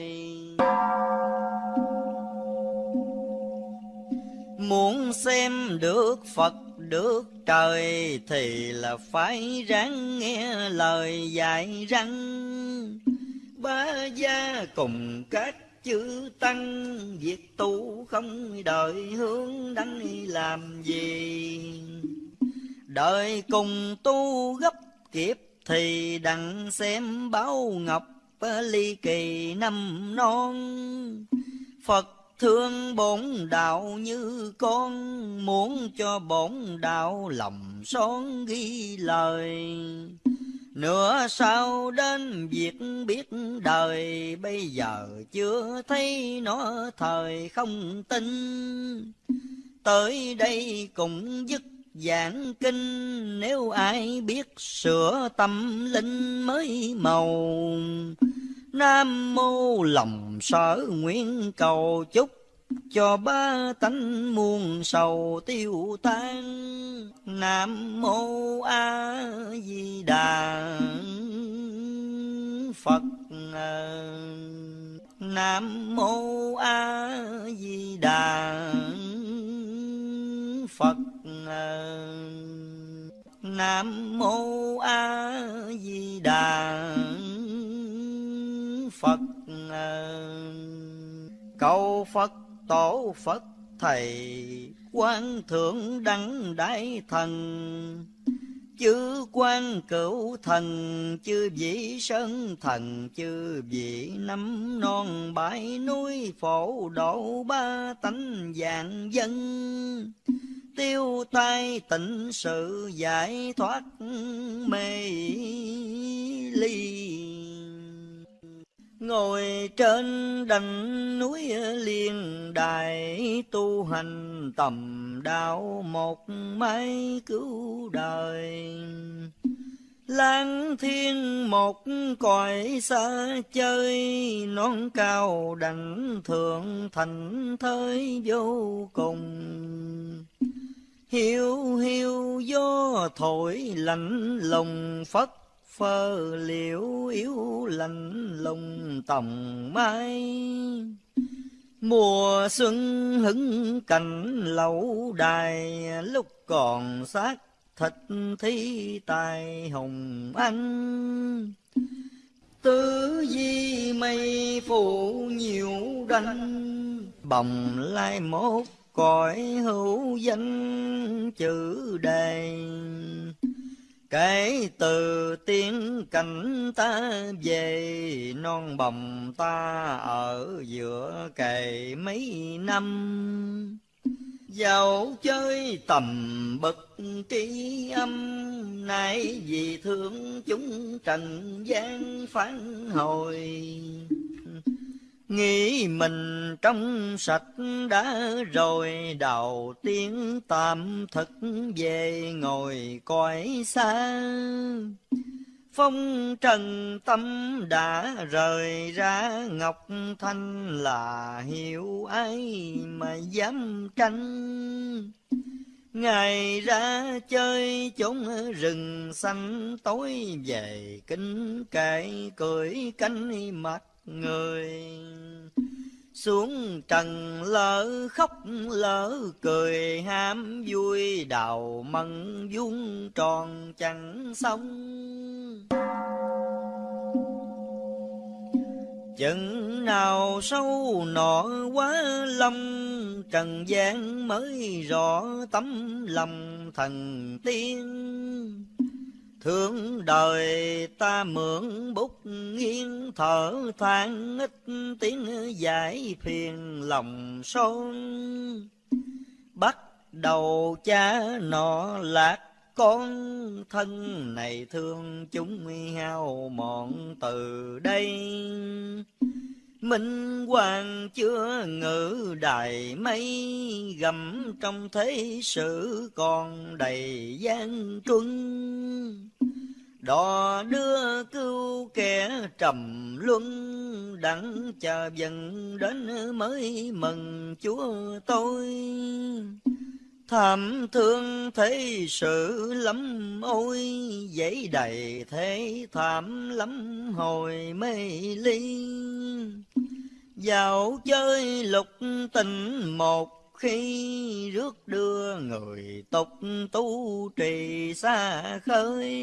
Muốn xem được phật được trời thì là phải ráng nghe lời dạy răng. Ba gia cùng các chữ tăng, việc tu không đợi hướng đăng làm gì. Đợi cùng tu gấp kiếp thì đặng xem báo ngọc ly kỳ năm non. Phật thương bổn đạo như con, muốn cho bổn đạo lòng son ghi lời. nửa sau đến việc biết đời, bây giờ chưa thấy nó thời không tin. Tới đây cũng dứt giảng kinh nếu ai biết sửa tâm linh mới màu. Nam mô lòng sở nguyện cầu chúc cho ba tánh muôn sầu tiêu tan. Nam mô a di đà phật à. nam mô a di đà Nam mô A Di Đà Phật. Cầu Phật, tổ Phật, thầy quan thượng đăng đại thần. Chư quan cửu thần, chư vị sơn thần, chư vị năm non bãi núi phổ độ ba tánh dạng dân tiêu tai tịnh sự giải thoát mê ly Ngồi trên đành núi liên đài tu hành tầm đạo một mái cứu đời lang thiên một cõi xa chơi, Non cao đành thượng thành thới vô cùng. Hiu hiu gió thổi lạnh lùng phất phơ liễu yếu lạnh lùng tòng mai. Mùa xuân hứng cảnh lẩu đài, Lúc còn xác thịt thi tài hồng anh tứ di mây phủ nhiều đanh bồng lai mốt cõi hữu danh chữ đề. Kể từ tiếng cảnh ta về, non bồng ta ở giữa kề mấy năm. Dạo chơi tầm bậc tri âm, Nay vì thương chúng trần gian phán hồi. Nghĩ mình trong sạch đã rồi Đầu tiên tạm thực về ngồi coi xa. Phong trần tâm đã rời ra, Ngọc Thanh là hiểu ai mà dám tranh. Ngày ra chơi chốn rừng xanh, tối về kính kệ cười cánh mặt người. Xuống trần lỡ khóc, lỡ cười ham vui, đào mận vuông tròn chẳng xong. Chừng nào sâu nọ quá lâm, trần gian mới rõ tấm lòng thần tiên. Thương đời ta mượn bút nghiêng, thở than ít tiếng giải phiền lòng son. Bắt đầu cha nọ lạc con, thân này thương chúng hao mòn từ đây. Minh hoàng chưa ngự đài mây, gầm trong thế sự còn đầy gian truân. Đò đưa cứu kẻ trầm luân, Đặng chờ dần đến mới mừng chúa tôi. Thảm thương thế sự lắm, ôi giấy đầy thế thảm lắm, hồi mê ly. Dạo chơi lục tình một khi, rước đưa người tục tu trì xa khơi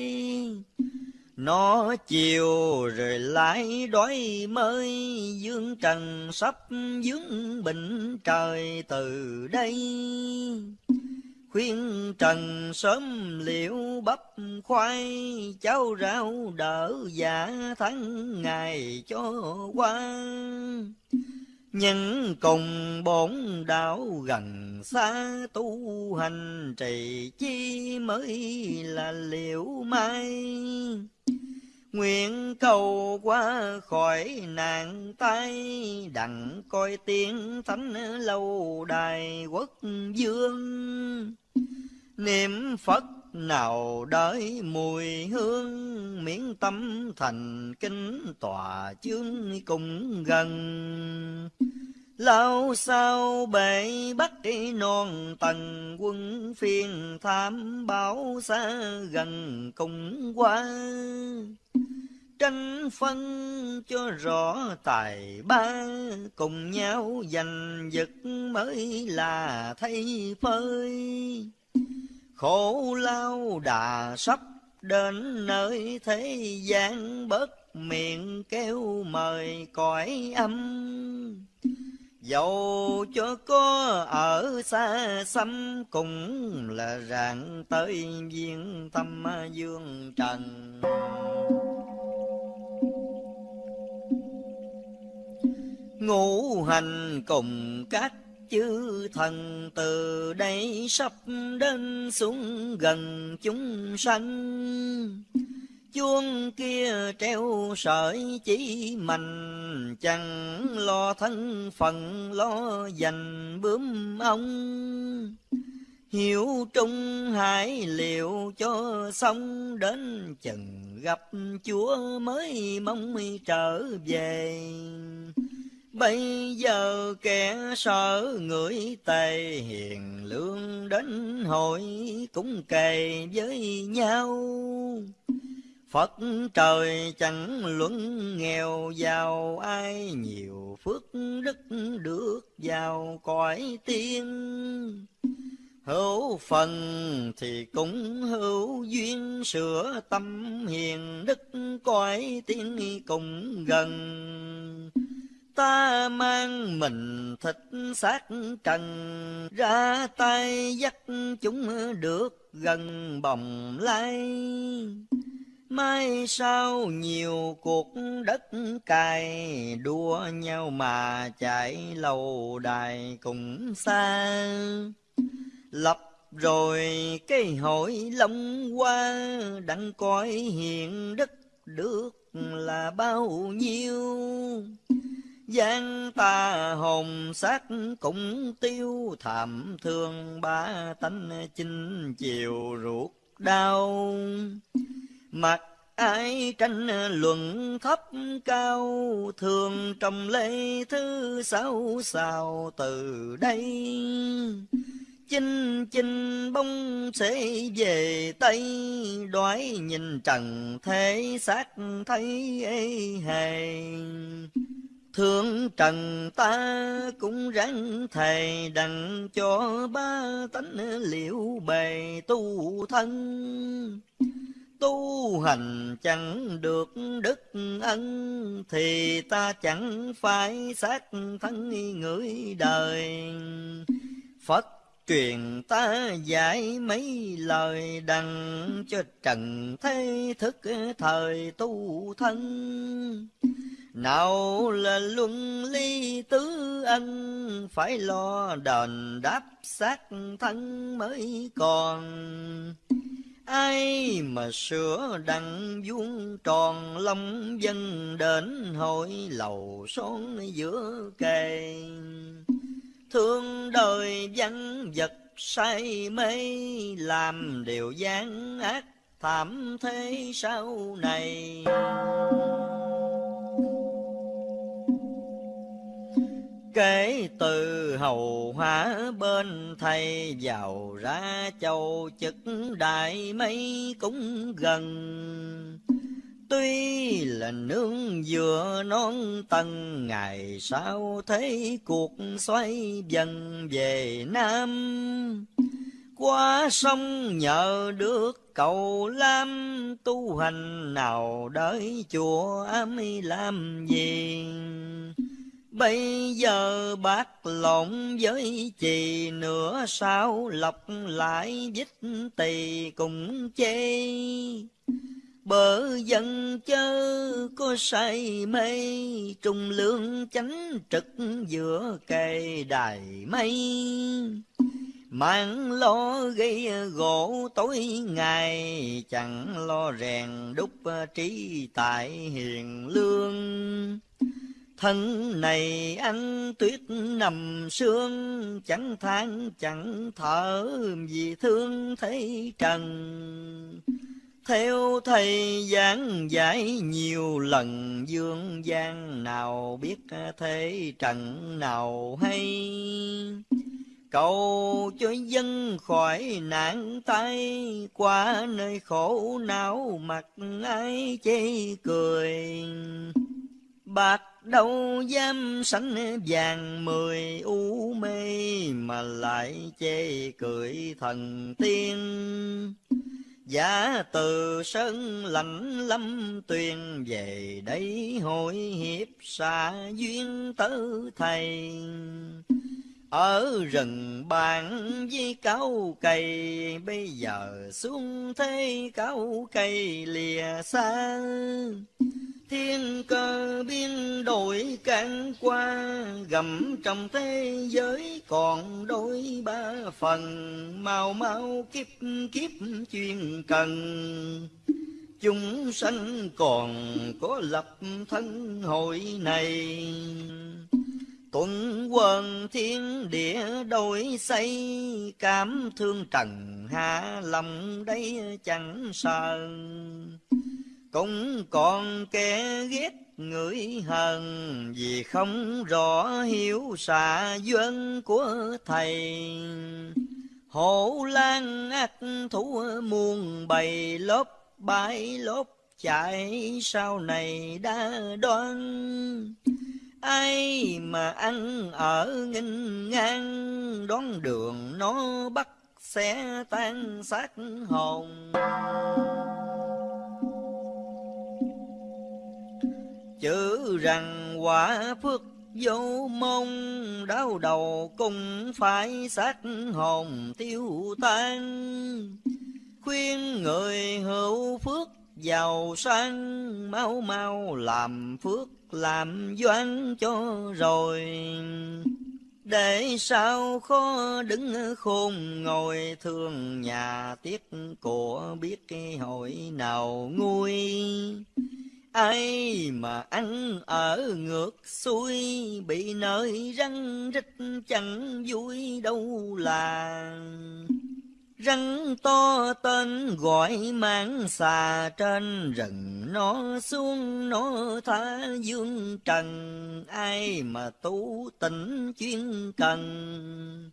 nó chiều rồi lại đói mới, dương trần sắp dướng bình trời từ đây. Khuyên trần sớm liệu bắp khoai, cháu rau đỡ giả tháng ngày cho qua nhân cùng bổn đạo gần xa tu hành trì chi mới là liệu mai Nguyện cầu qua khỏi nạn tay, Đặng coi tiếng thánh lâu đài quốc dương. Niệm Phật nào đợi mùi hương, Miễn tâm thành kinh tòa chương cùng gần. Lao sao bể bắt non tầng quân phiên tham báo xa gần cùng qua tranh phân cho rõ tài ba cùng nhau giành giật mới là thay phơi khổ lao đà sắp đến nơi thế gian bớt miệng kêu mời cõi âm. Dầu cho có ở xa xăm, Cũng là rạng tới viên tâm dương trần. Ngũ hành cùng các chư thần từ đây sắp đến xuống gần chúng sanh chuông kia treo sợi chỉ mạnh chẳng lo thân phận, lo dành bướm ông Hiểu trung hải liệu cho xong, đến chừng gặp chúa mới mong trở về. Bây giờ kẻ sợ người tề hiền, lương đến hội cũng kề với nhau. Phật trời chẳng luận nghèo, giàu ai nhiều phước đức được vào cõi tiên. Hữu phần thì cũng hữu duyên, sửa tâm hiền đức cõi tiên cùng gần. Ta mang mình thịt xác trần, ra tay dắt chúng được gần bồng lai. Mai sau nhiều cuộc đất cài, đua nhau mà chạy lâu đài cùng xa. Lập rồi cái hội long qua đặng coi hiện đức được là bao nhiêu gian ta hồn xác cũng tiêu thảm thương ba tánh chinh chiều ruột đau Mặt ai tranh luận thấp cao, Thường trầm lệ thứ sáu sao từ đây. Chinh chinh bông sẽ về Tây, Đoái nhìn trần thế xác thấy ê hề. Thương trần ta cũng ráng thầy đặng cho ba tánh liệu bề tu thân. Tu hành chẳng được đức ân thì ta chẳng phải xác thân người đời. Phật truyền ta dạy mấy lời đặng cho trần thế thức thời tu thân nào là luân ly tứ ân phải lo đền đáp xác thân mới còn Ai mà sửa đặng vuông tròn long dân đến hội lầu son giữa kề. Thương đời văn vật say mê, làm điều gian ác thảm thế sau này. Kể từ hầu hóa bên thầy vào ra châu chức đại mấy cũng gần. Tuy là nương vừa non tầng, ngày sau thấy cuộc xoay dần về Nam. Qua sông nhờ được cầu lam, tu hành nào đợi chùa ám làm gì. Bây giờ bác lộn với chì nửa sao lọc lại dích tỳ cùng chê. Bờ dân chớ có say mê, trung lương chánh trực giữa cây đài mây. Mang lo gây gỗ tối ngày, chẳng lo rèn đúc trí tại hiền lương. Thân này ăn tuyết nằm sương, chẳng than chẳng thở vì thương thấy trần. Theo thầy giảng giải nhiều lần dương gian nào biết thế trần nào hay. Cầu cho dân khỏi nạn tay, qua nơi khổ não mặt ai chê cười. Bạc đâu dám sánh vàng mười u mê mà lại chê cười thần tiên. Giả từ sơn lạnh lâm tuyền, về đây hội hiệp xa duyên tử thầy ở rừng bàn với cao cây bây giờ xuống thế cao cây lìa xa Thiên cơ biên đổi cạn qua, Gầm trong thế giới còn đôi ba phần, Mau mau kiếp kiếp chuyên cần. Chúng sanh còn có lập thân hội này, Tuấn quần thiên địa đổi xây cảm thương trần hạ lòng đây chẳng sợ cũng còn kẻ ghét người hờn, vì không rõ hiểu xạ duyên của thầy. Hổ lan ác thủ muôn bầy lốp bãi lốp chạy sau này đã đoan ai mà ăn ở nghinh ngang, đón đường nó bắt sẽ tan xác hồn. Chữ rằng quả phước vô mông đau đầu cũng phải xác hồn tiêu tan. Khuyên người hữu phước giàu sang mau mau làm phước làm doan cho rồi. Để sao khó đứng khôn ngồi thương nhà tiếc của biết cái hội nào nguôi. Ai mà ăn ở ngược xuôi, bị nơi răng rít chẳng vui đâu là. Rắn to tên gọi mang xà trên, rừng nó xuống nó tha dương trần. Ai mà tu tỉnh chuyên cần,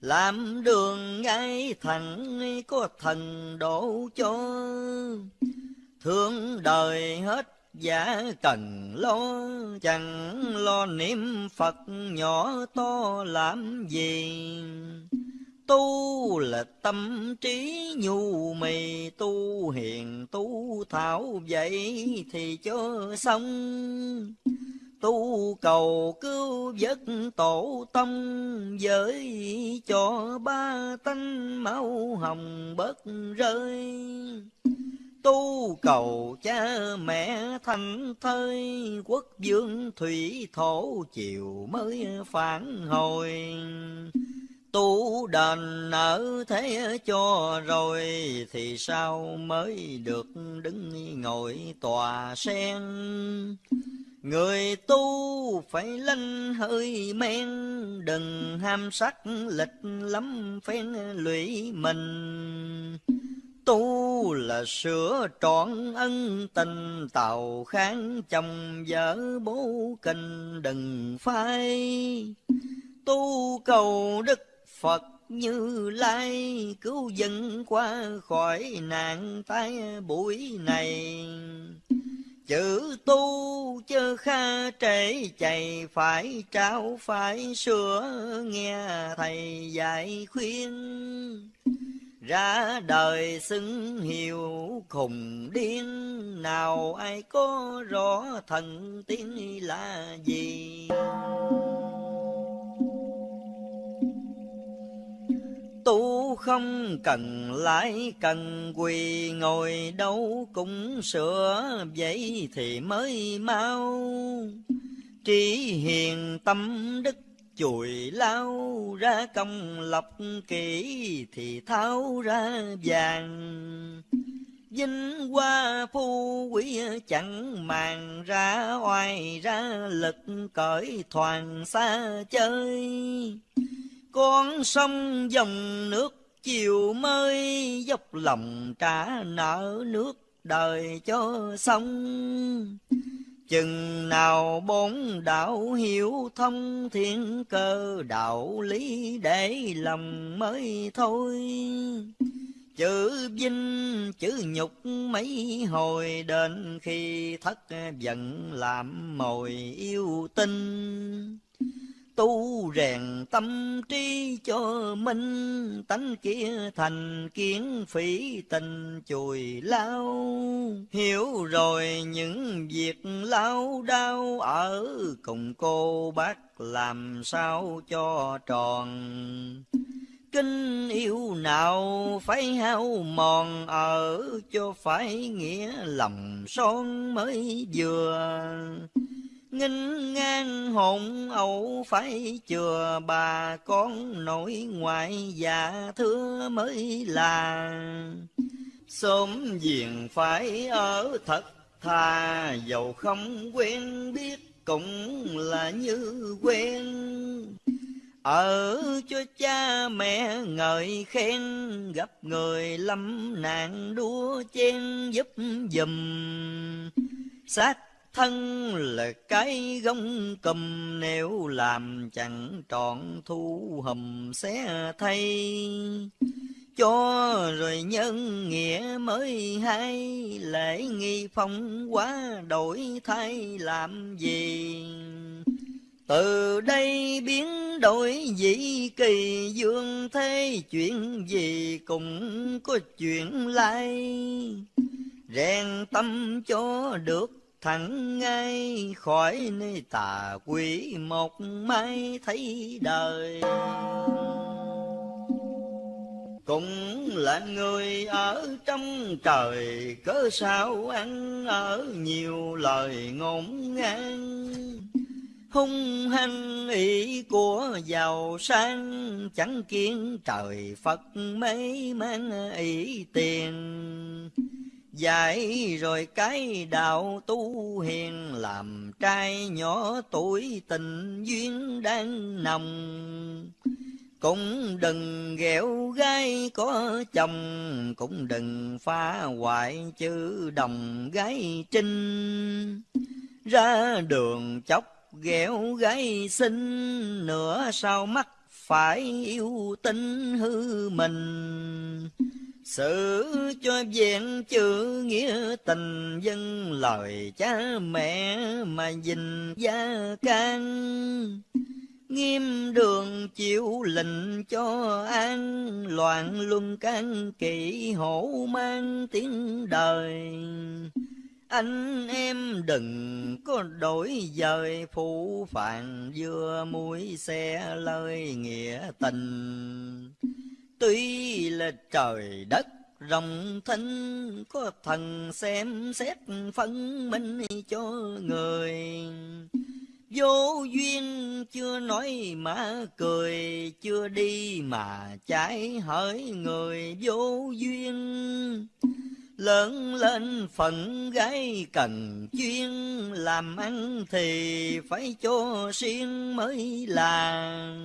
làm đường ngay thẳng có thần đổ cho. Thương đời hết giả cần lo, chẳng lo niệm phật nhỏ to làm gì tu là tâm trí nhu mì, tu hiền, tu thảo vậy thì cho xong. Tu cầu cứu vớt tổ tông giới cho ba tánh máu hồng bớt rơi. Tu cầu cha mẹ thành thơi, quốc vương thủy thổ chiều mới phản hồi tu đền nợ thế cho rồi thì sao mới được đứng ngồi tòa sen Người tu phải linh hơi men, Đừng ham sắc lịch lắm phen lụy mình. Tu là sửa trọn ân tình tàu kháng chồng vợ bố kinh đừng phai. Tu cầu đức Phật như lai cứu dân qua khỏi nạn tai buổi này. Chữ tu chớ kha trễ chạy phải trao phải sửa nghe thầy dạy khuyên. Ra đời xứng hiểu khùng điên, nào ai có rõ thần tiên là gì. Tu không cần lại cần quỳ ngồi đâu cũng sửa vậy thì mới mau. Trí hiền tâm đức chùi lao ra công lập kỹ thì tháo ra vàng. Vinh hoa phu quý chẳng màng ra oai ra lực cởi thoàn xa chơi con sông dòng nước chiều mới dốc lòng trả nợ nước đời cho sông. chừng nào bốn đạo hiểu thông thiên cơ, đạo lý để lòng mới thôi chữ vinh, chữ nhục mấy hồi đến khi thất giận làm mồi yêu tinh tu rèn tâm trí cho minh, tánh kia thành kiến phỉ tình chùi lao. Hiểu rồi những việc lao đau ở cùng cô bác làm sao cho tròn. Kinh yêu nào phải hao mòn ở cho phải nghĩa lòng son mới vừa nghinh ngang hồn ẩu phải chừa bà con nội ngoại già thưa mới là. Sớm diện phải ở thật thà dầu không quen biết cũng là như quen. Ở cho cha mẹ ngợi khen, gặp người lâm nạn đua chen giúp dùm sát thân là cái gông cầm, nếu làm chẳng trọn thu hầm xé thay. Cho rồi nhân nghĩa mới hay, lễ nghi phong quá đổi thay làm gì? Từ đây biến đổi dĩ kỳ, dương thế chuyện gì cũng có chuyện lai. Rèn tâm cho được thẳng ngay khỏi nơi tà quỷ một mai thấy đời. Cũng là người ở trong trời, cớ sao ăn ở nhiều lời ngôn ngang. Hung hăng ý của giàu sang, chẳng kiến trời phật mấy mang ý tiền. Dạy rồi cái đạo tu hiền, làm trai nhỏ tuổi tình duyên đang nồng. Cũng đừng ghẹo gái có chồng, cũng đừng phá hoại chữ đồng gái trinh. Ra đường chốc ghẹo gái xinh, nửa sau mắt phải yêu tinh hư mình sự cho vẹn chữ nghĩa tình dân lời cha mẹ mà dình gia can. Nghiêm đường chịu lệnh cho an, loạn luân can kỵ hổ mang tiếng đời. Anh em đừng có đổi dời, phụ phàng vừa mũi xe lời nghĩa tình tuy là trời đất rộng thinh có thần xem xét phân minh cho người Vô duyên chưa nói mà cười, chưa đi mà trái hỡi người vô duyên. Lớn lên phận gái cần chuyên, làm ăn thì phải cho xuyên mới là.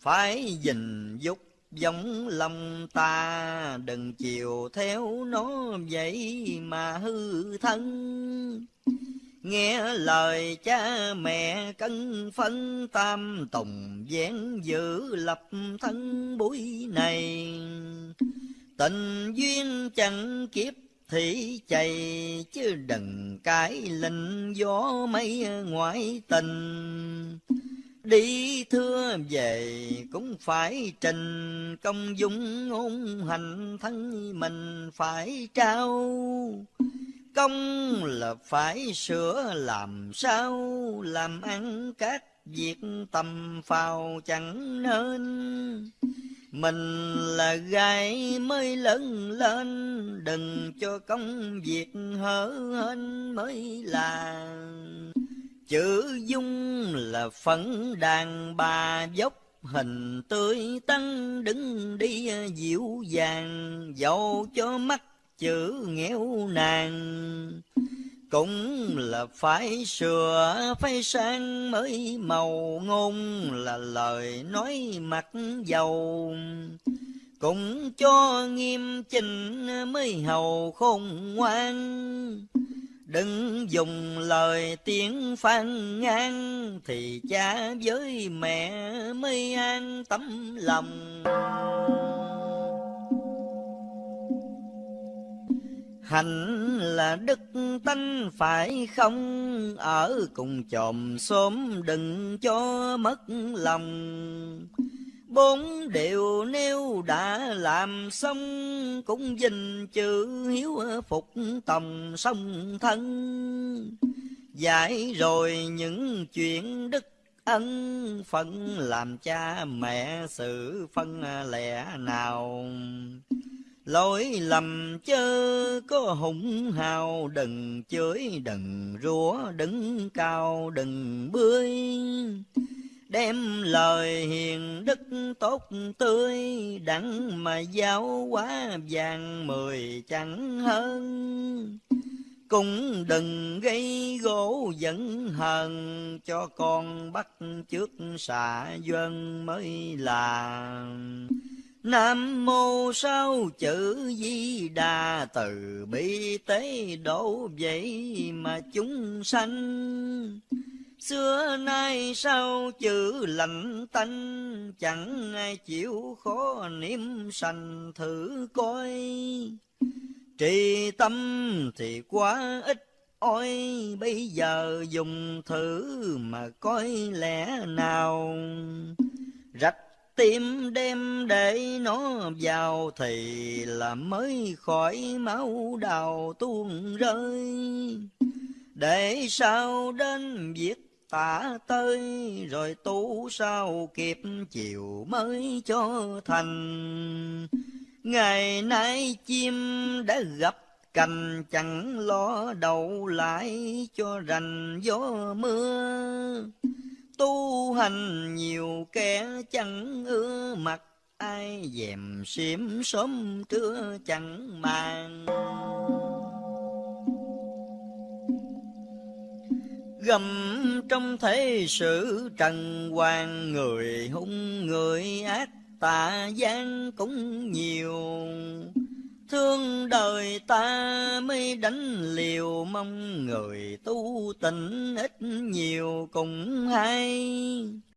Phải gìn dục giống lòng ta, đừng chiều theo nó vậy mà hư thân. Nghe lời cha mẹ cân phân tam tùng vén giữ lập thân buổi này Tình duyên chẳng kiếp thì chạy Chứ đừng cái lệnh gió mây ngoại tình Đi thưa về cũng phải trình công dung ngôn hành thân mình phải trao. Công là phải sửa làm sao, làm ăn các việc tầm phào chẳng nên. Mình là gái mới lớn lên, đừng cho công việc hở hên mới là chữ dung là phấn đàn bà dốc. Hình tươi tăng đứng đi, dịu dàng, dầu cho mắt chữ nghèo nàng cũng là phải sửa, phải sang mới màu ngôn, là lời nói mặt dầu. Cũng cho nghiêm chỉnh mới hầu khôn ngoan đừng dùng lời tiếng phan ngang thì cha với mẹ mới an tâm lòng Hạnh là đức tánh phải không, Ở cùng chòm xóm đừng cho mất lòng. Bốn điều nếu đã làm xong, Cũng dình chữ hiếu phục tòng sông thân. giải rồi những chuyện đức ân phận làm cha mẹ sự phân lẻ nào Lỗi lầm chớ có hùng hào, đừng chửi, đừng rủa, đứng cao, đừng bươi. Đem lời hiền đức tốt tươi, đặng mà giáo quá vàng mười chẳng hơn. cũng đừng gây gỗ giận hờn cho con bắt trước xạ dân mới là Nam mô sao chữ di đà từ bi tế độ vậy mà chúng sanh Xưa nay sao chữ lạnh tanh, chẳng ai chịu khó niệm sanh thử coi. Trì tâm thì quá ít ôi bây giờ dùng thử mà coi lẽ nào. Rạch tim đem để nó vào thì là mới khỏi máu đào tuôn rơi. Để sao đến việc tả tới rồi tu sao kịp chiều mới cho thành. Ngày nay chim đã gặp cành chẳng lo đậu lại cho rành gió mưa. Tu hành nhiều kẻ chẳng ưa mặt, ai dèm xiêm sớm trưa chẳng màng. Gầm trong thế sự trần hoàng, người hung, người ác, tà gian cũng nhiều. Thương đời ta mới đánh liều, mong người tu tình ít nhiều cùng hay.